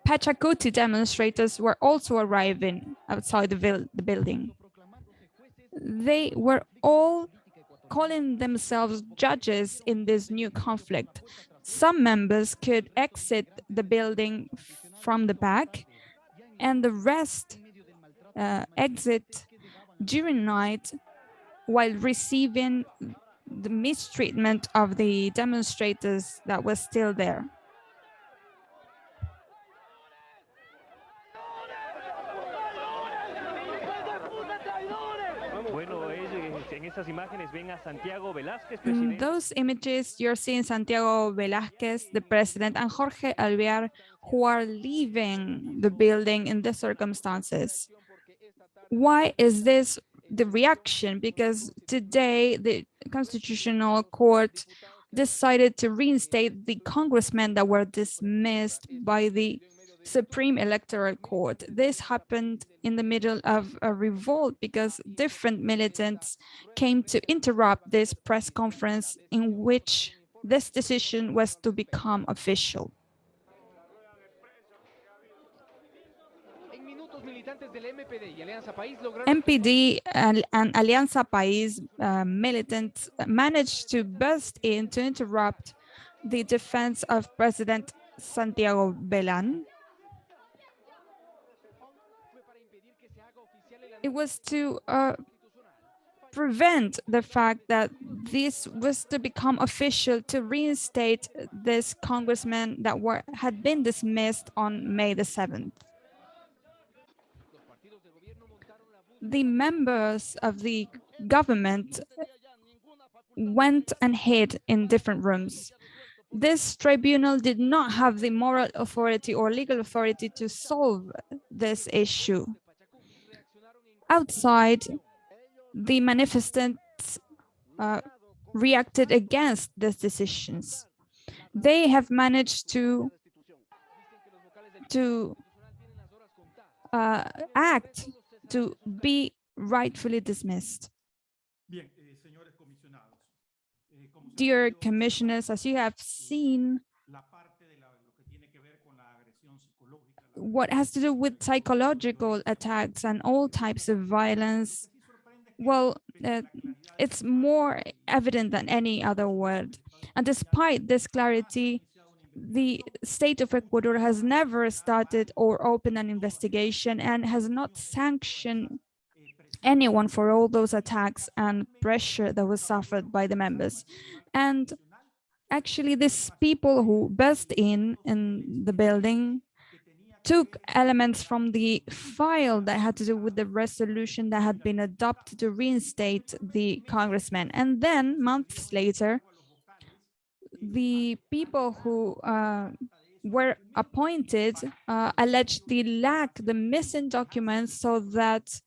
Pachacuti demonstrators were also arriving outside the, the building. They were all calling themselves judges in this new conflict. Some members could exit the building from the back, and the rest uh, exit during night while receiving the mistreatment of the demonstrators that were still there. Bueno, ellos, en estas imágenes ven a Santiago Velázquez, In mm, presidente. those images, you're seeing Santiago Velázquez, the president, and Jorge Alvear, who are leaving the building in these circumstances. Why is this the reaction? Because today the Constitutional Court decided to reinstate the congressmen that were dismissed by the Supreme Electoral Court. This happened in the middle of a revolt because different militants came to interrupt this press conference in which this decision was to become official. MPD and, Alianza País uh, militants managed to burst in to interrupt the defense of President Santiago Belan. It was to uh, prevent the fact that this was to become official to reinstate this congressman that were had been dismissed on May the 7th. The members of the government went and hid in different rooms. This tribunal did not have the moral authority or legal authority to solve this issue. Outside, the manifestants uh, reacted against these decisions. They have managed to to uh, act to be rightfully dismissed. Eh, eh, Dear commissioners, as you have seen, la parte de la- lo que tiene que ver con la agresión psicológica, la what has to do with psychological attacks and all types of violence, well, uh, it's more evident than any other word. And despite this clarity, the state of Ecuador has never started or opened an investigation and has not sanctioned anyone for all those attacks and pressure that was suffered by the members. And actually, these people who burst in in the building took elements from the file that had to do with the resolution that had been adopted to reinstate the congressman. And then months later, the people who uh, were appointed uh, allegedly lack, the missing documents so that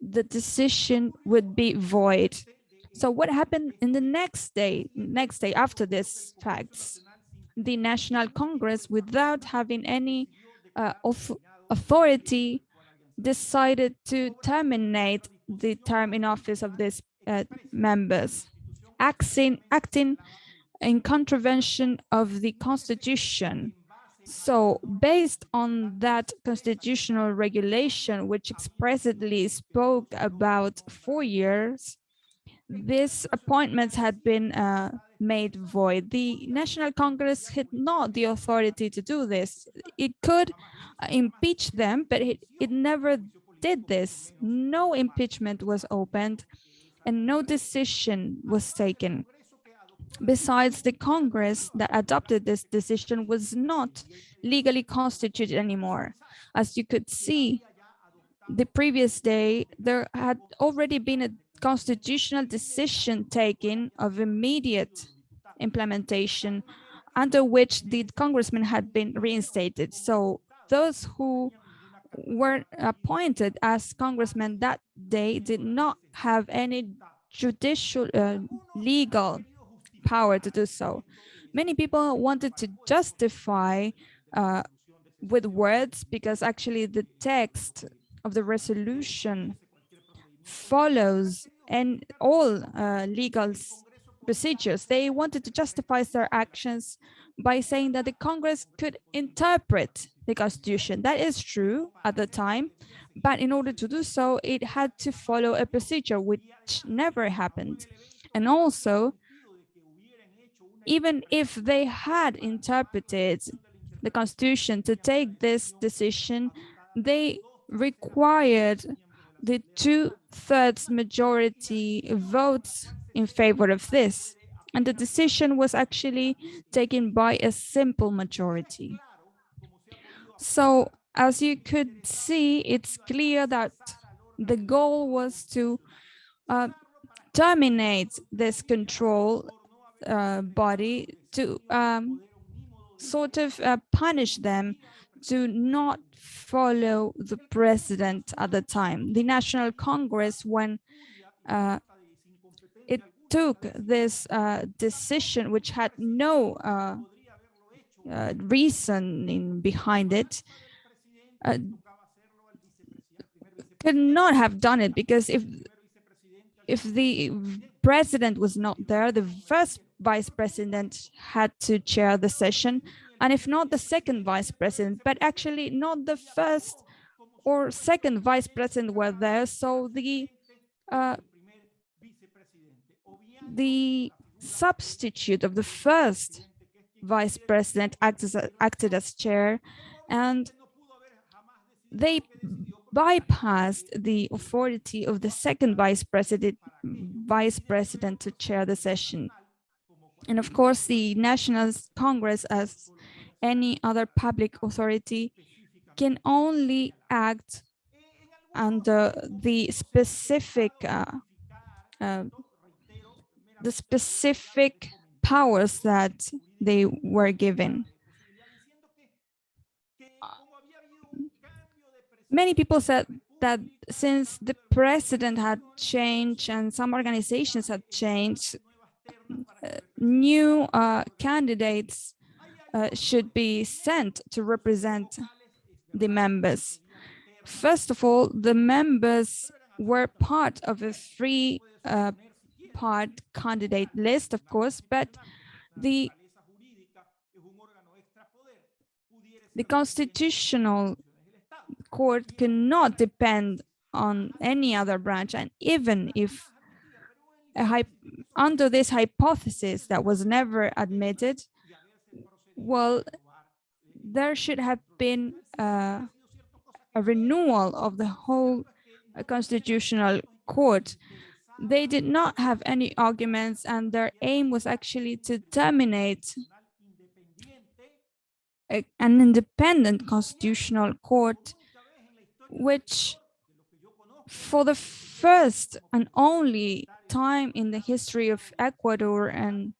the decision would be void. So what happened in the next day, next day after this facts? The National Congress, without having any uh, auth- authority, decided to terminate the term in office of these uh, members, acting, acting in contravention of the constitution. So based on that constitutional regulation, which expressly spoke about four years, these appointments had been uh, made void. The National Congress had not the authority to do this. It could uh, impeach them, but it, it never did this. No impeachment was opened and no decision was taken. Besides, the Congress that adopted this decision was not legally constituted anymore. As you could see, the previous day, there had already been a constitutional decision taken of immediate implementation under which the congressman had been reinstated. So those who were appointed as congressmen that day did not have any judicial uh, legal power to do so. Many people wanted to justify uh, with words because actually the text of the resolution follows and all uh, legal procedures. They wanted to justify their actions by saying that the Congress could interpret the Constitution. That is true at the time, but in order to do so, it had to follow a procedure which never happened. And also, even if they had interpreted the Constitution to take this decision, they required the two-thirds majority votes in favor of this. And the decision was actually taken by a simple majority. So as you could see, it's clear that the goal was to uh, terminate this control uh, body to um, sort of uh, punish them to not follow the president at the time. The National Congress, when uh, it took this uh, decision, which had no uh, uh, reasoning behind it, uh, could not have done it because if if the president was not there, the first vice president had to chair the session, and if not the second vice president, but actually not the first or second vice president were there. So the uh, the substitute of the first vice president acted as, acted as chair, and they bypassed the authority of the second vice president vice president to chair the session. And of course, the National Congress, as any other public authority, can only act under the specific uh, uh, the specific powers that they were given. Many people said that since the president had changed and some organizations had changed, new uh, candidates uh, should be sent to represent the members. First of all, the members were part of a three uh, part candidate list, of course, but the the constitutional court cannot depend on any other branch and even if under this hypothesis that was never admitted well there should have been uh, a renewal of the whole constitutional court. They did not have any arguments and their aim was actually to terminate a, an independent constitutional court which for the first and only time in the history of Ecuador and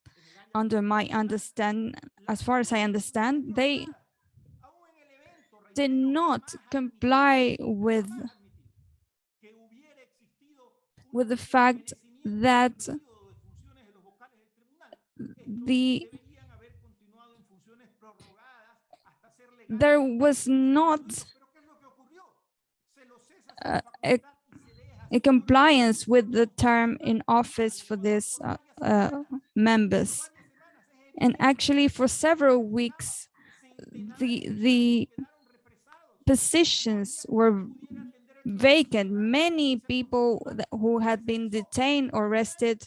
under my understand, as far as I understand, they did not comply with with the fact that the there was not uh, a, a, compliance with the term in office for these uh, uh, members. And actually for several weeks, the, the positions were vacant. Many people who had been detained or arrested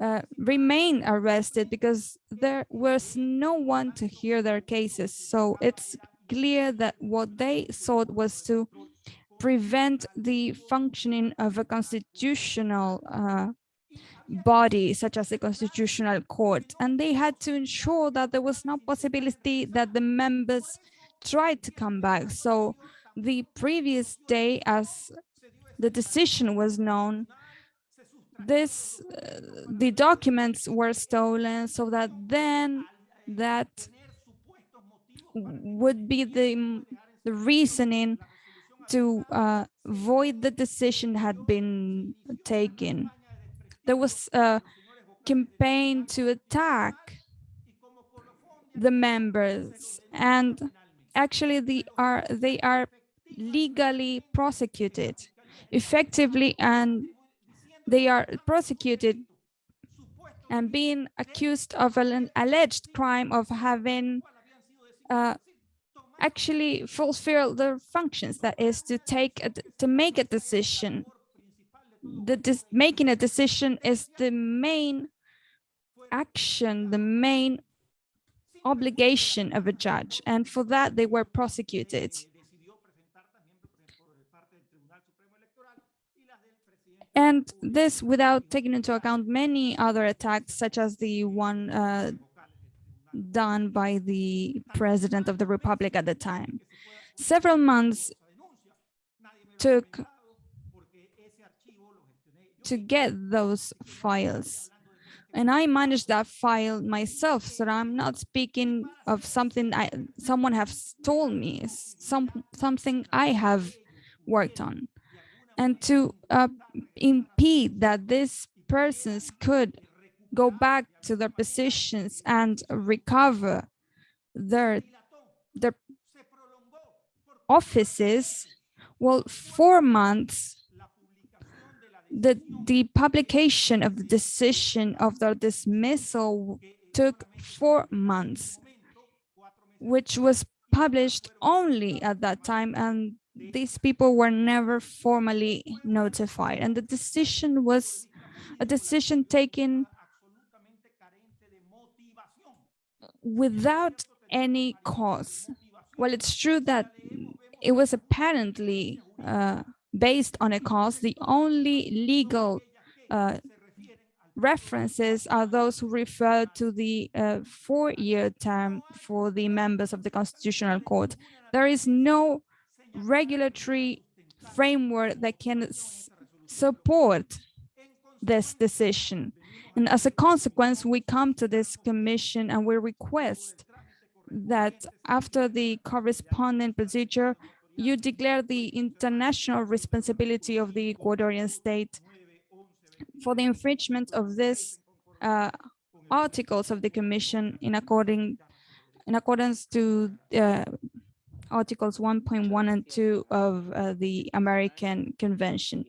uh, remain arrested because there was no one to hear their cases. So it's clear that what they sought was to prevent the functioning of a constitutional uh, body such as the constitutional court. And they had to ensure that there was no possibility that the members tried to come back. So the previous day as the decision was known this uh, the documents were stolen so that then that would be the the reasoning to uh, void the decision had been taken. There was a campaign to attack the members and actually they are they are legally prosecuted effectively and they are prosecuted and being accused of an alleged crime of having uh, actually fulfill their functions, that is to take, a, to make a decision. The making a decision is the main action, the main obligation of a judge, and for that they were prosecuted. And this without taking into account many other attacks, such as the one uh, done by the president of the republic at the time. Several months took to get those files. And I managed that file myself, so I'm not speaking of something I someone has told me, some something I have worked on. And to uh, impede that these persons could go back to their positions and recover their their offices, well, four months the, the publication of the decision of their dismissal took four months, which was published only at that time, and these people were never formally notified. And the decision was a decision taken without any cause. Well, it's true that it was apparently uh, based on a cause, the only legal uh, references are those who refer to the uh, four-year term for the members of the Constitutional Court. There is no regulatory framework that can support this decision. And as a consequence, we come to this commission and we request that after the corresponding procedure, you declare the international responsibility of the Ecuadorian state for the infringement of these uh, articles of the Commission in according in accordance to uh, articles 1.1 and 2 of uh, the American Convention.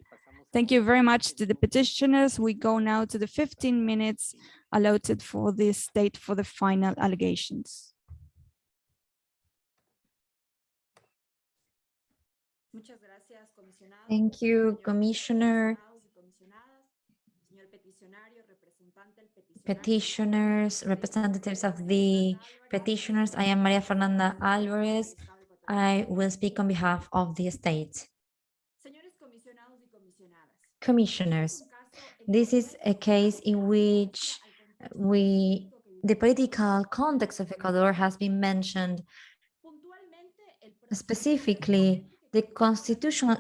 Thank you very much to the petitioners. We go now to the 15 minutes allotted for the state for the final allegations. Thank you, Commissioner, petitioners, representatives of the petitioners. I am Maria Fernanda Alvarez. I will speak on behalf of the state. Commissioners, this is a case in which we, the political context of Ecuador has been mentioned specifically the constitutional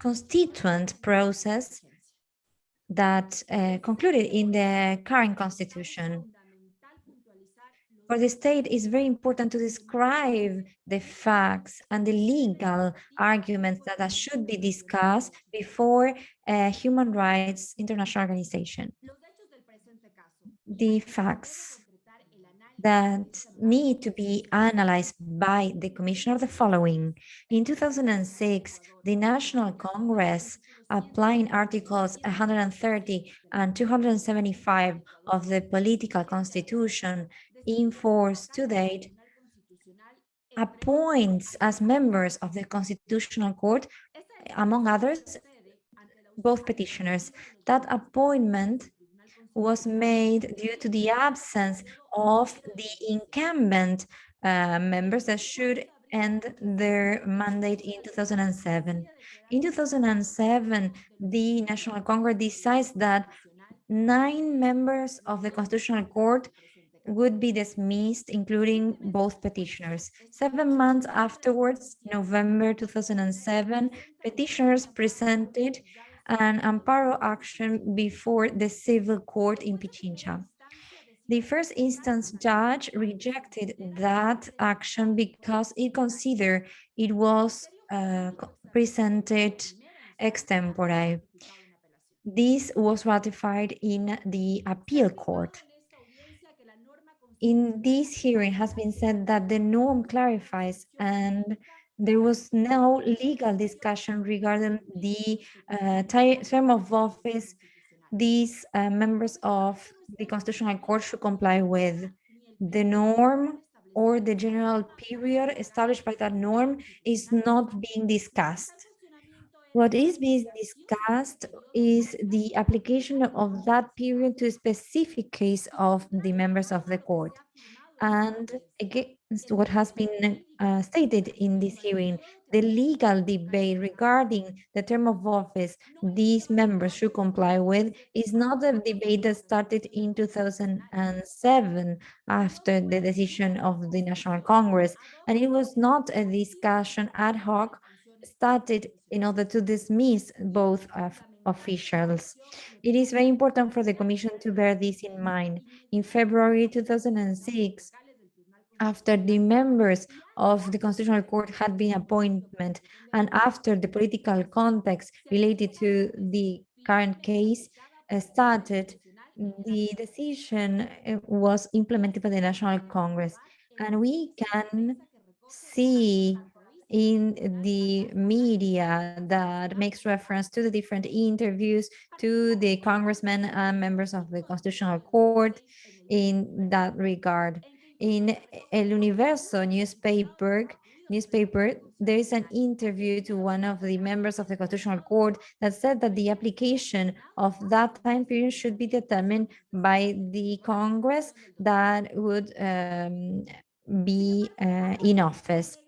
constituent process that uh, concluded in the current constitution. For the state, it's very important to describe the facts and the legal arguments that, should be discussed before a human rights international organization. The facts that need to be analyzed by the Commission are the following. In 2006, the National Congress, applying Articles 130 and 275 of the Political Constitution in force to date, appoints as members of the Constitutional Court, among others, both petitioners. That appointment was made due to the absence of the incumbent uh, members that should end their mandate in 2007. In 2007, the National Congress decides that nine members of the Constitutional Court would be dismissed, including both petitioners. Seven months afterwards, November 2007, petitioners presented an amparo action before the civil court in Pichincha. The first instance judge rejected that action because it considered it was uh, presented extempore. This was ratified in the appeal court. In this hearing has been said that the norm clarifies and there was no legal discussion regarding the uh, term of office these uh, members of the Constitutional Court should comply with. The norm or the general period established by that norm is not being discussed. What is being discussed is the application of that period to a specific case of the members of the court. And against what has been uh, stated in this hearing, the legal debate regarding the term of office these members should comply with is not a debate that started in 2007 after the decision of the National Congress. And it was not a discussion ad hoc started in order to dismiss both of officials. It is very important for the Commission to bear this in mind. In February 2006, after the members of the Constitutional Court had been appointed and after the political context related to the current case uh, started, the decision uh, was implemented by the National Congress. And we can see in the media that makes reference to the different interviews to the congressmen and members of the Constitutional Court in that regard. In El Universo newspaper, newspaper, there is an interview to one of the members of the Constitutional Court that said that the application of that time period should be determined by the Congress that would um, be uh, in office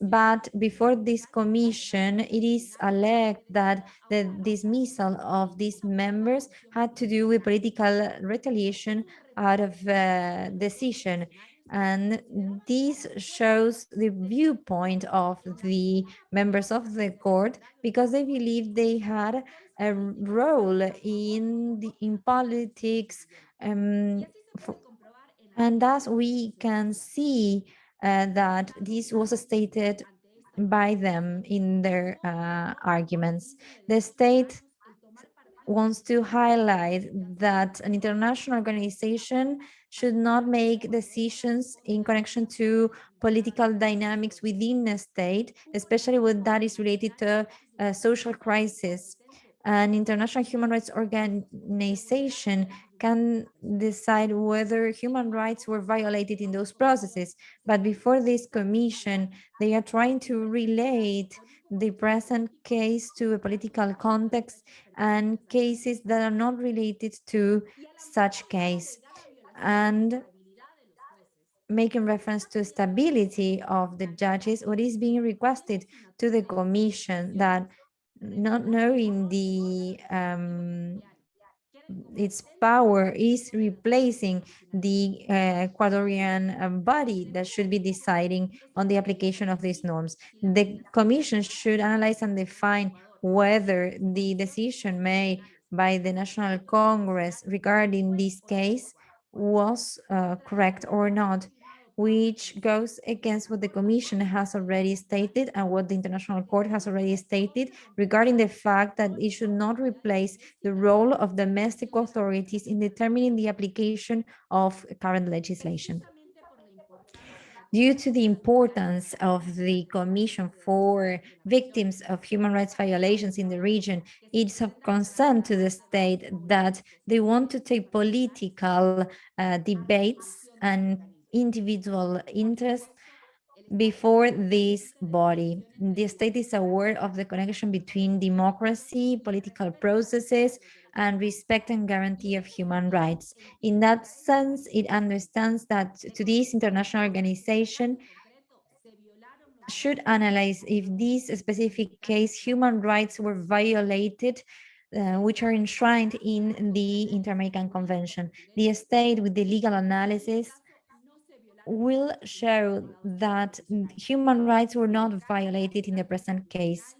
but before this commission, it is alleged that the dismissal of these members had to do with political retaliation out of uh, decision. And this shows the viewpoint of the members of the court because they believe they had a role in the, in politics um, and thus we can see uh, that this was stated by them in their uh, arguments. The state wants to highlight that an international organization should not make decisions in connection to political dynamics within a state, especially when that is related to a social crisis. An international human rights organization can decide whether human rights were violated in those processes. But before this commission, they are trying to relate the present case to a political context and cases that are not related to such case. And making reference to stability of the judges, what is being requested to the commission that not knowing the um, its power is replacing the uh, Ecuadorian um, body that should be deciding on the application of these norms. The Commission should analyze and define whether the decision made by the National Congress regarding this case was uh, correct or not which goes against what the Commission has already stated and what the International Court has already stated regarding the fact that it should not replace the role of domestic authorities in determining the application of current legislation. Due to the importance of the Commission for victims of human rights violations in the region, it's of concern to the state that they want to take political uh, debates and individual interest before this body. The state is aware of the connection between democracy, political processes, and respect and guarantee of human rights. In that sense, it understands that to this international organization should analyze if this specific case human rights were violated uh, which are enshrined in the Inter-American Convention. The state with the legal analysis will show that human rights were not violated in the present case.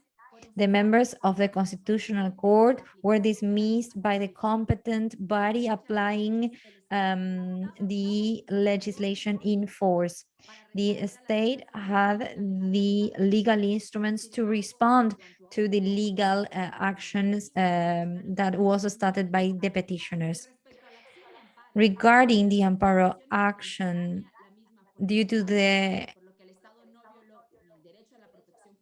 The members of the Constitutional Court were dismissed by the competent body applying um, the legislation in force. The state had the legal instruments to respond to the legal uh, actions um, that was started by the petitioners. Regarding the amparo action due to the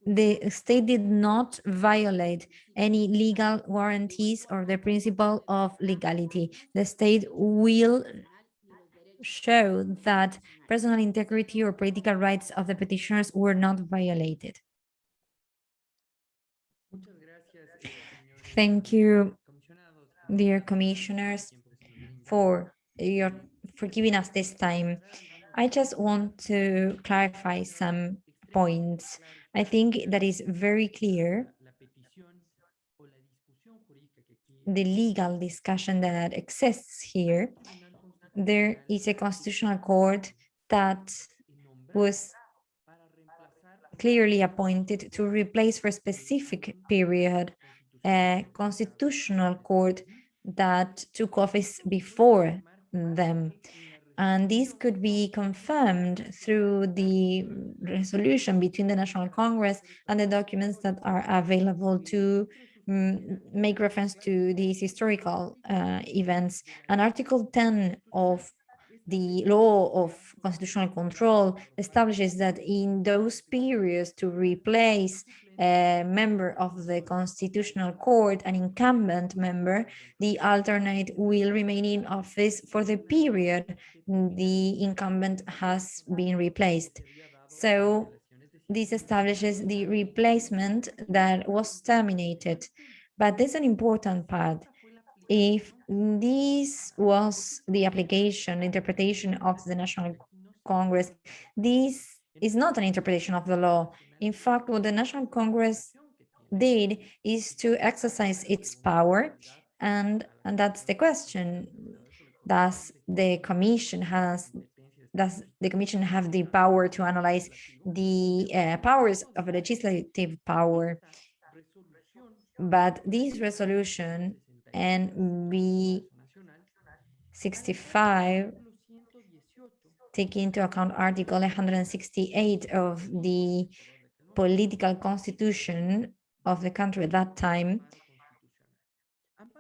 the state did not violate any legal warranties or the principle of legality. The state will show that personal integrity or political rights of the petitioners were not violated. Thank you, dear commissioners, for your for giving us this time. I just want to clarify some points. I think that is very clear the legal discussion that exists here. There is a constitutional court that was clearly appointed to replace for a specific period a constitutional court that took office before them. And this could be confirmed through the resolution between the National Congress and the documents that are available to mm, make reference to these historical uh, events. And Article 10 of the law of constitutional control establishes that in those periods to replace a member of the constitutional court, an incumbent member, the alternate will remain in office for the period the incumbent has been replaced. So this establishes the replacement that was terminated. But there's an important part. If this was the application, interpretation of the National Congress, this is not an interpretation of the law. In fact, what the National Congress did is to exercise its power. And, and that's the question. Does the commission has does the commission have the power to analyze the uh, powers of a legislative power? But this resolution and B 65 take into account Article 168 of the political constitution of the country at that time,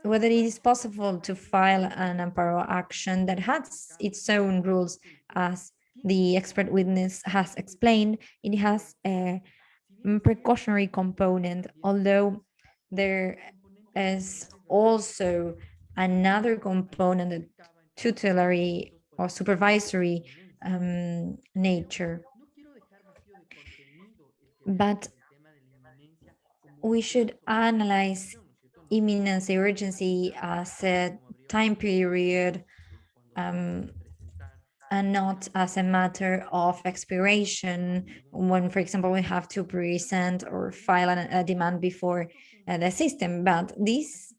whether it is possible to file an amparo action that has its own rules as the expert witness has explained, it has a precautionary component, although there is also another component, of tutelary or supervisory um, nature. But we should analyze imminence urgency as a time period um, and not as a matter of expiration when, for example, we have to present or file a demand before Uh, the system. But this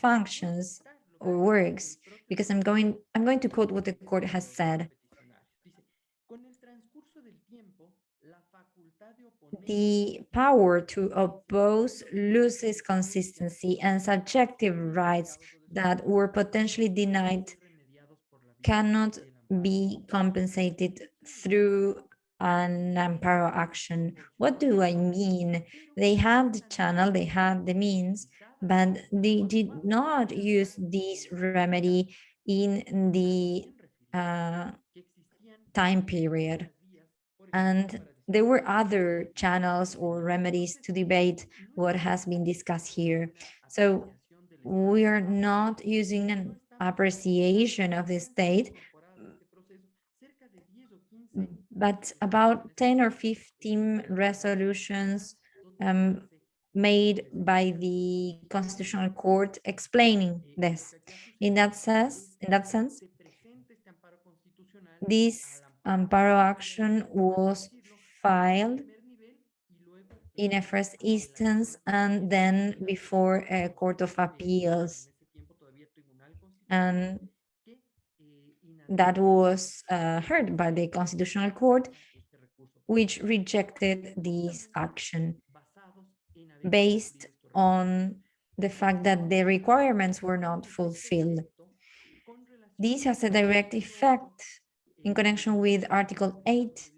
functions works because I'm going I'm going to quote what the court has said. The power to oppose loses consistency and subjective rights that were potentially denied cannot be compensated through an amparo action. What do I mean? They have the channel, they have the means, but they did not use this remedy in the uh, time period. And there were other channels or remedies to debate what has been discussed here. So we are not using an appreciation of the state, but about 10 or 15 resolutions um, made by the Constitutional Court explaining this. In that sense, in that sense, this amparo action was filed in a first instance and then before a court of appeals. And that was uh, heard by the Constitutional Court, which rejected this action based on the fact that the requirements were not fulfilled. This has a direct effect in connection with Article 8,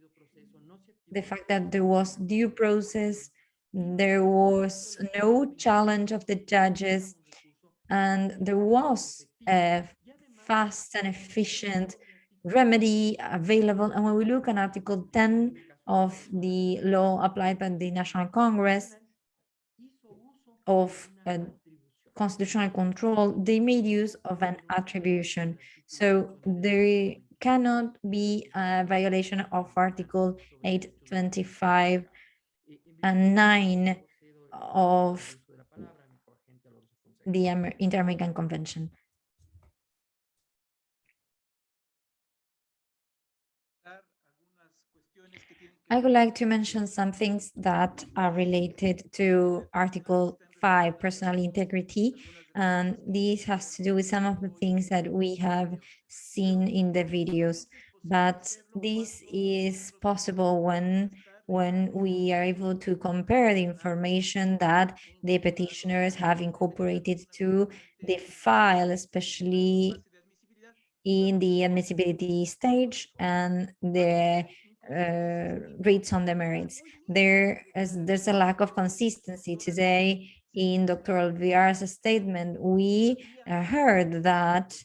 the fact that there was due process, there was no challenge of the judges, and there was a fast and efficient remedy available. And when we look at Article 10 of the law applied by the National Congress of uh, constitutional control, they made use of an attribution. So there cannot be a violation of Article 825 and 9 of the Amer- Inter-American Convention. I would like to mention some things that are related to Article 5, personal integrity. And this has to do with some of the things that we have seen in the videos. But this is possible when when we are able to compare the information that the petitioners have incorporated to the file, especially in the admissibility stage and the uh, on the merits. There is there's a lack of consistency today in Dr. Alvear's statement. We uh, heard that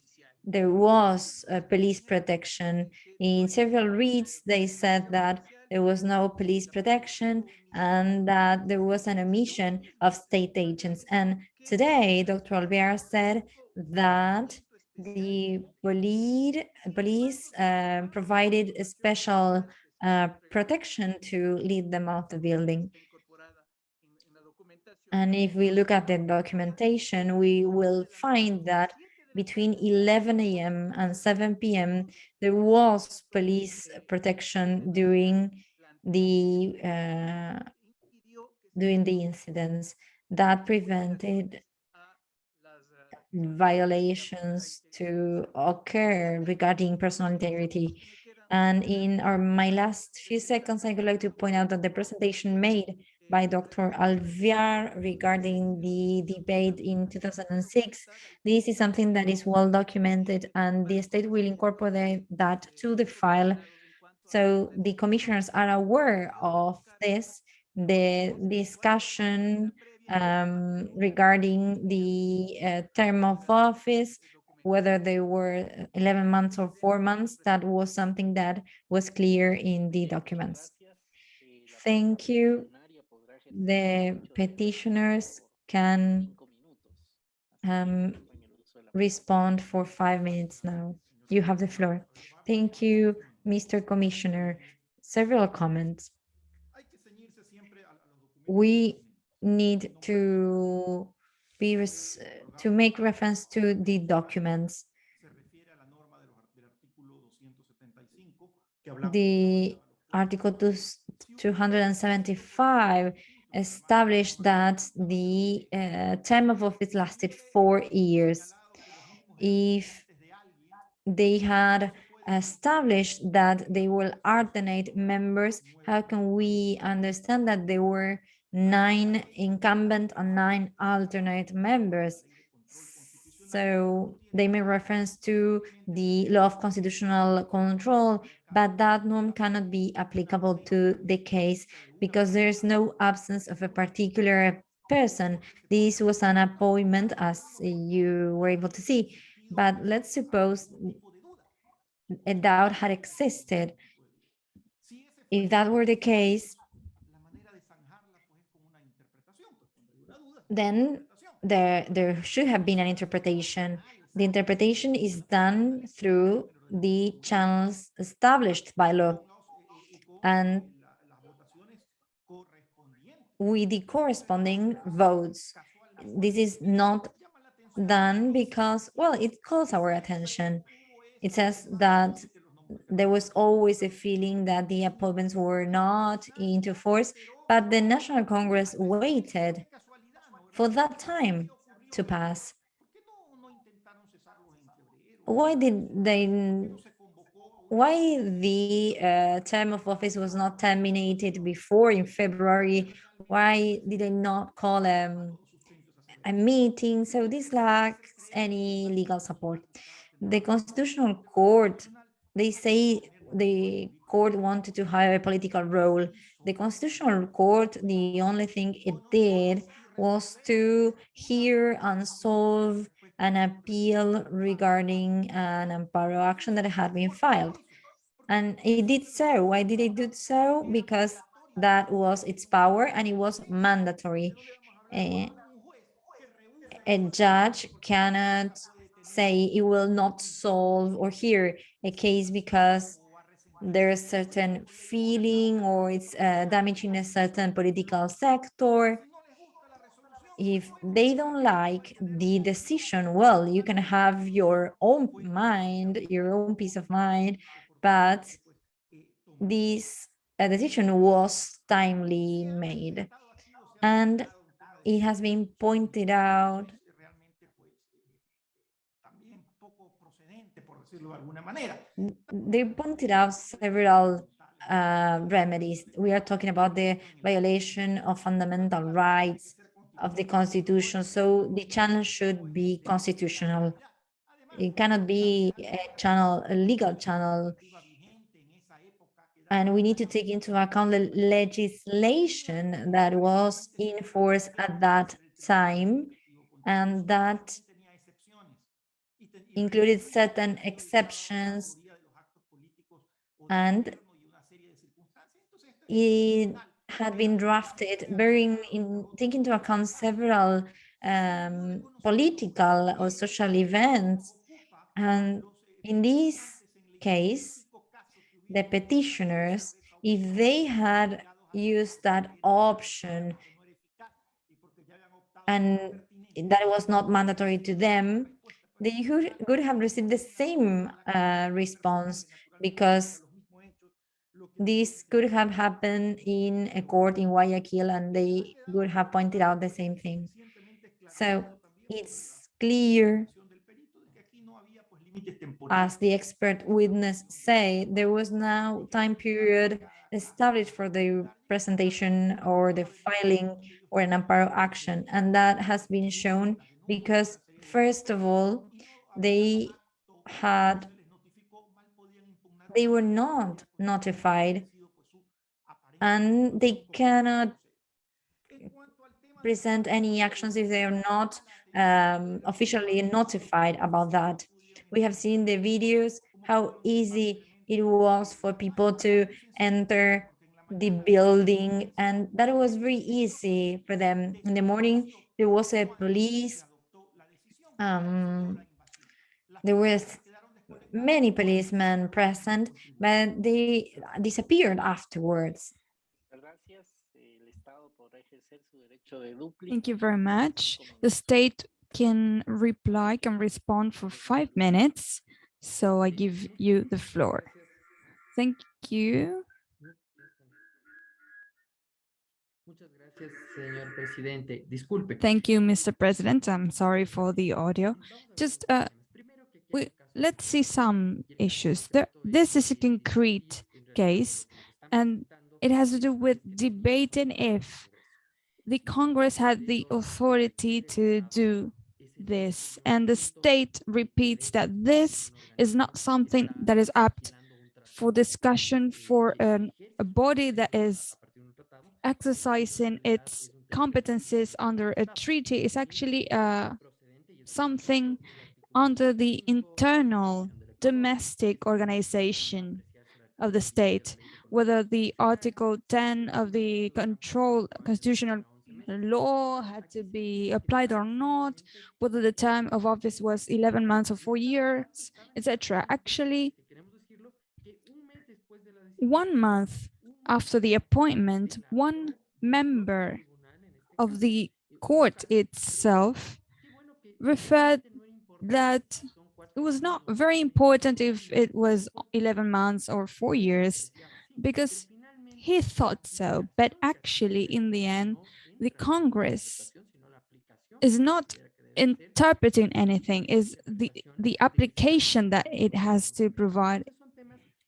there was police protection. In several reads, they said that there was no police protection and that there was an omission of state agents. And today, Dr. Alvear said that the police, police uh, provided a special uh, protection to lead them out of the building. And if we look at the documentation, we will find that between 11 a.m. and 7 p.m., there was police protection during the uh, during the incidents that prevented violations to occur regarding personal integrity. And in our my last few seconds, I would like to point out that the presentation made by Dr. Alvear regarding the debate in 2006. This is something that is well documented and the state will incorporate that to the file. So the commissioners are aware of this, the discussion um, regarding the uh, term of office, whether they were 11 months or four months, that was something that was clear in the documents. Thank you the petitioners can um, respond for five minutes now. You have the floor. Thank you, Mr. Commissioner. Several comments. We need to be to make reference to the documents. The Article 275 established that the uh, term of office lasted four years. If they had established that they will alternate members, how can we understand that there were nine incumbent and nine alternate members? So they make reference to the law of constitutional control, but that norm cannot be applicable to the case because there's no absence of a particular person. This was an appointment as you were able to see, but let's suppose a doubt had existed. If that were the case, then there, there should have been an interpretation. The interpretation is done through the channels established by law and with the corresponding votes. This is not done because, well, it calls our attention. It says that there was always a feeling that the appointments were not into force, but the National Congress waited for that time to pass. Why did they, why the uh, term of office was not terminated before in February? Why did they not call um, a meeting? So this lacks any legal support. The Constitutional Court, they say the court wanted to hire a political role. The Constitutional Court, the only thing it did was to hear and solve an appeal regarding an amparo action that had been filed. And it did so. Why did it do so? Because that was its power and it was mandatory. Eh, a judge cannot say it will not solve or hear a case because there's certain feeling or it's uh, damaging a certain political sector. If they don't like the decision, well, you can have your own mind, your own peace of mind, but this uh, decision was timely made. And it has been pointed out they pointed out several uh, remedies. We are talking about the violation of fundamental rights of the constitution. So the channel should be constitutional. It cannot be a channel, a legal channel. And we need to take into account the legislation that was in force at that time and that included certain exceptions and it had been drafted bearing in taking into account several um, political or social events. And in this case the petitioners if they had used that option and that was not mandatory to them they could have received the same uh, response because this could have happened in a court in Guayaquil and they would have pointed out the same thing. So it's clear, as the expert witness say, there was now time period established for the presentation or the filing or an amparo action. And that has been shown because, first of all, they had they were not notified and they cannot present any actions if they are not um, officially notified about that. We have seen the videos, how easy it was for people to enter the building and that was very easy for them. In the morning, there was a police um, there was many policemen present, but they disappeared afterwards. Thank you very much. The state can reply, can respond for five minutes. So I give you the floor. Thank you. Thank you, Mr. President. I'm sorry for the audio. Just uh, we, let's see some issues. There, this is a concrete case, and it has to do with debating if the Congress had the authority to do this. And the state repeats that this is not something that is apt for discussion for an, a body that is exercising its competences under a treaty is actually uh, something under the internal domestic organization of the state, whether the Article 10 of the control constitutional law had to be applied or not, whether the term of office was 11 months or four years, etc. Actually, one month after the appointment, one member of the court itself referred that it was not very important if it was 11 months or four years because he thought so. But actually, in the end, the Congress is not interpreting anything, is the, the application that it has to provide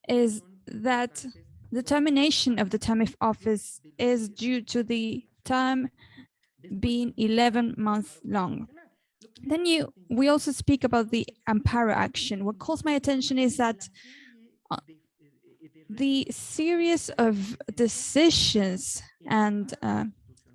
is that the termination of the term of office is due to the term being 11 months long. Then you, we also speak about the amparo action. What calls my attention is that uh, the series of decisions and uh,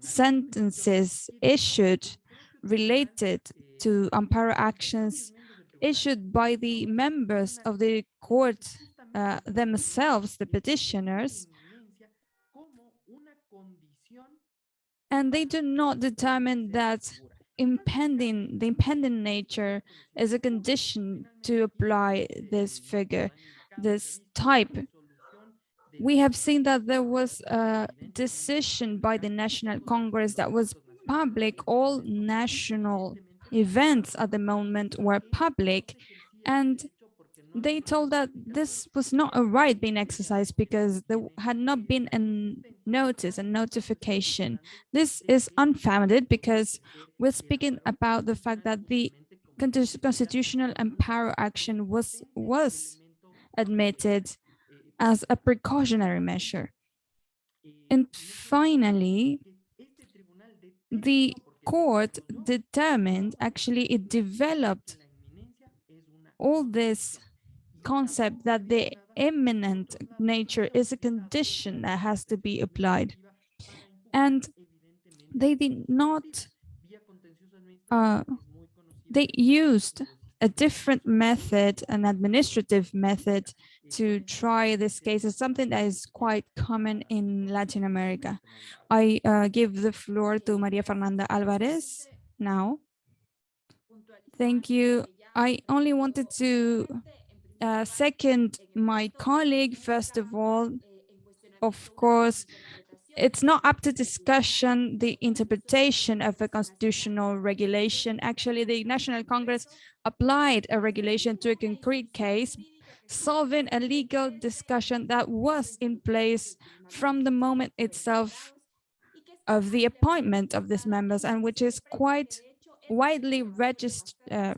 sentences issued related to amparo actions issued by the members of the court uh, themselves, the petitioners, and they do not determine that impending, the impending nature is a condition to apply this figure, this type. We have seen that there was a decision by the National Congress that was public. All national events at the moment were public and they told that this was not a right being exercised because there had not been a notice, a notification. This is unfounded because we're speaking about the fact that the constitutional amparo action was, was admitted as a precautionary measure. And finally, the court determined, actually it developed all this concept that the imminent nature is a condition that has to be applied. And they did not, uh, they used a different method, an administrative method to try this case is something that is quite common in Latin America. I uh, give the floor to Maria Fernanda Alvarez now. Thank you. I only wanted to uh, second my colleague, first of all, of course, it's not up to discussion the interpretation of a constitutional regulation. Actually, the National Congress applied a regulation to a concrete case, solving a legal discussion that was in place from the moment itself of the appointment of these members and which is quite widely registered, uh,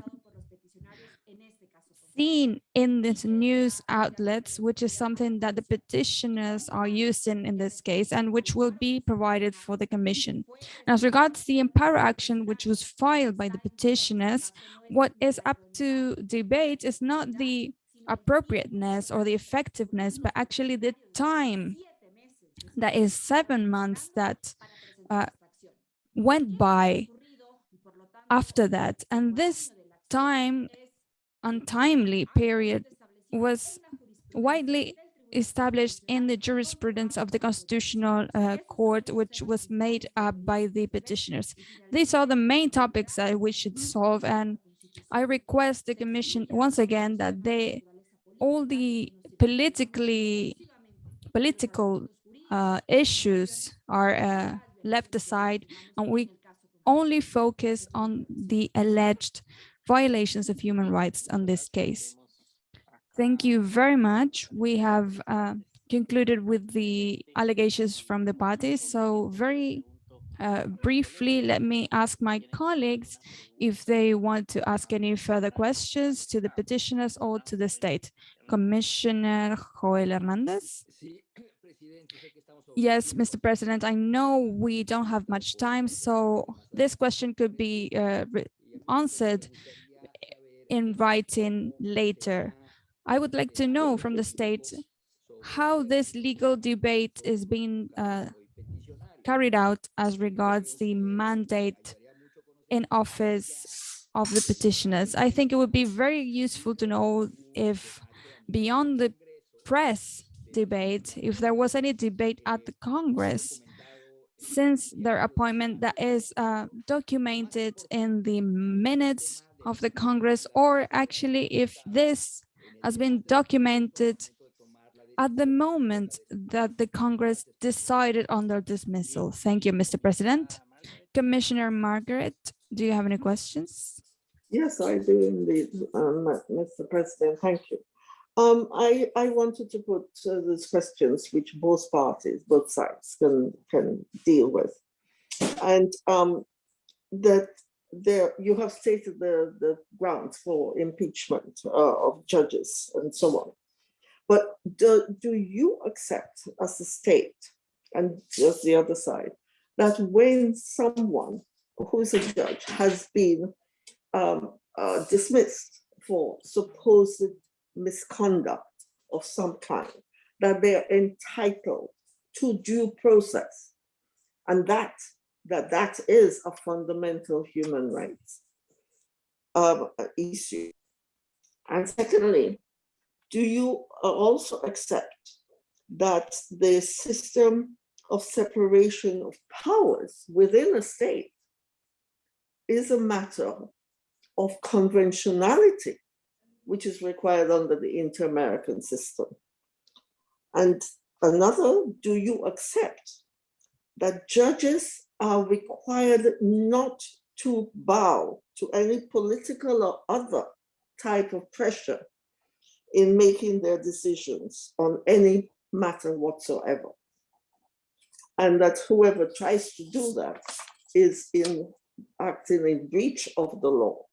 seen in these news outlets, which is something that the petitioners are using in this case and which will be provided for the commission. as regards the amparo action, which was filed by the petitioners, what is up to debate is not the appropriateness or the effectiveness, but actually the time that is seven months that uh, went by after that. And this time untimely period was widely established in the jurisprudence of the Constitutional uh, Court, which was made up by the petitioners. These are the main topics that we should solve, and I request the Commission once again that they, all the politically, political uh, issues are uh, left aside, and we only focus on the alleged violations of human rights on this case. Thank you very much. We have uh, concluded with the allegations from the parties. So very uh, briefly, let me ask my colleagues if they want to ask any further questions to the petitioners or to the state. Commissioner Joel Hernandez. Yes, Mr. President, I know we don't have much time, so this question could be uh, answered in writing later. I would like to know from the state how this legal debate is being uh, carried out as regards the mandate in office of the petitioners. I think it would be very useful to know if beyond the press debate, if there was any debate at the Congress since their appointment that is uh, documented in the minutes of the Congress, or actually if this has been documented at the moment that the Congress decided on their dismissal. Thank you, Mr. President. Commissioner Margaret, do you have any questions? Yes, I do indeed, um, Mr. President. Thank you. Um, I, I wanted to put uh, these questions which both parties, both sides can, can deal with. And um, that there you have stated the, the grounds for impeachment uh, of judges and so on. But do, do you accept as a state and just the other side that when someone who is a judge has been um, uh, dismissed for supposed misconduct of some kind, that they are entitled to due process. And that, that that is a fundamental human rights um, issue. And secondly, do you also accept that the system of separation of powers within a state is a matter of conventionality, which is required under the inter-American system? And another, do you accept that judges are required not to bow to any political or other type of pressure in making their decisions on any matter whatsoever. And that whoever tries to do that is in acting in breach of the law.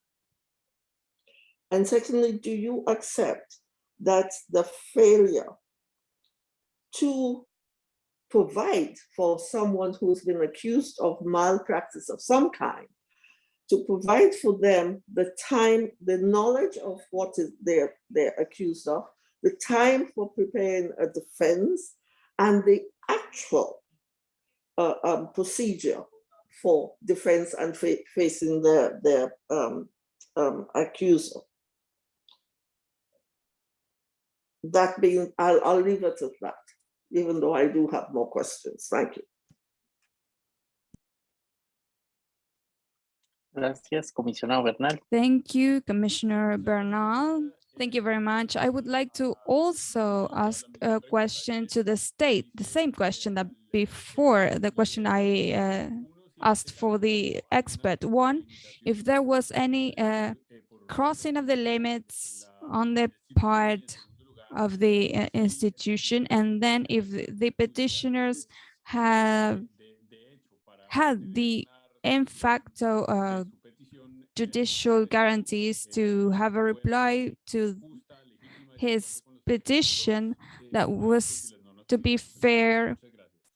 And secondly, do you accept that the failure to provide for someone who's been accused of malpractice of some kind, to provide for them the time, the knowledge of what is they're, they're accused of, the time for preparing a defense, and the actual uh, um, procedure for defense and fa facing their, their um, um, accuser. That being, I'll, I'll leave it at that even though I do have more questions. Thank you. Gracias, comisionado Bernal. Thank you, Commissioner Bernal. Thank you very much. I would like to also ask a question to the state, the same question that before, the question I uh, asked for the expert. One, if there was any uh, crossing of the limits on the part of the uh, institution and then if the petitioners have had the in facto uh, judicial guarantees to have a reply to his petition that was to be fair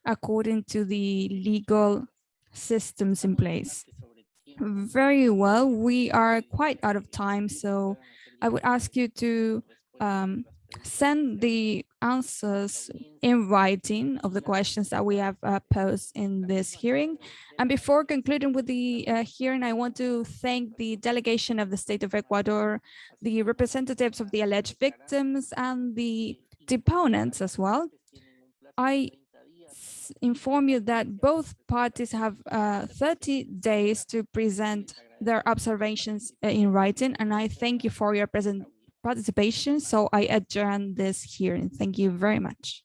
according to the legal systems in place. Very well, we are quite out of time, so I would ask you to um, send the answers in writing of the questions that we have uh, posed in this hearing. And before concluding with the uh, hearing, I want to thank the delegation of the state of Ecuador, the representatives of the alleged victims and the deponents as well. I inform you that both parties have uh, 30 days to present their observations uh, in writing, and I thank you for your present participation. So I adjourn this hearing. Thank you very much.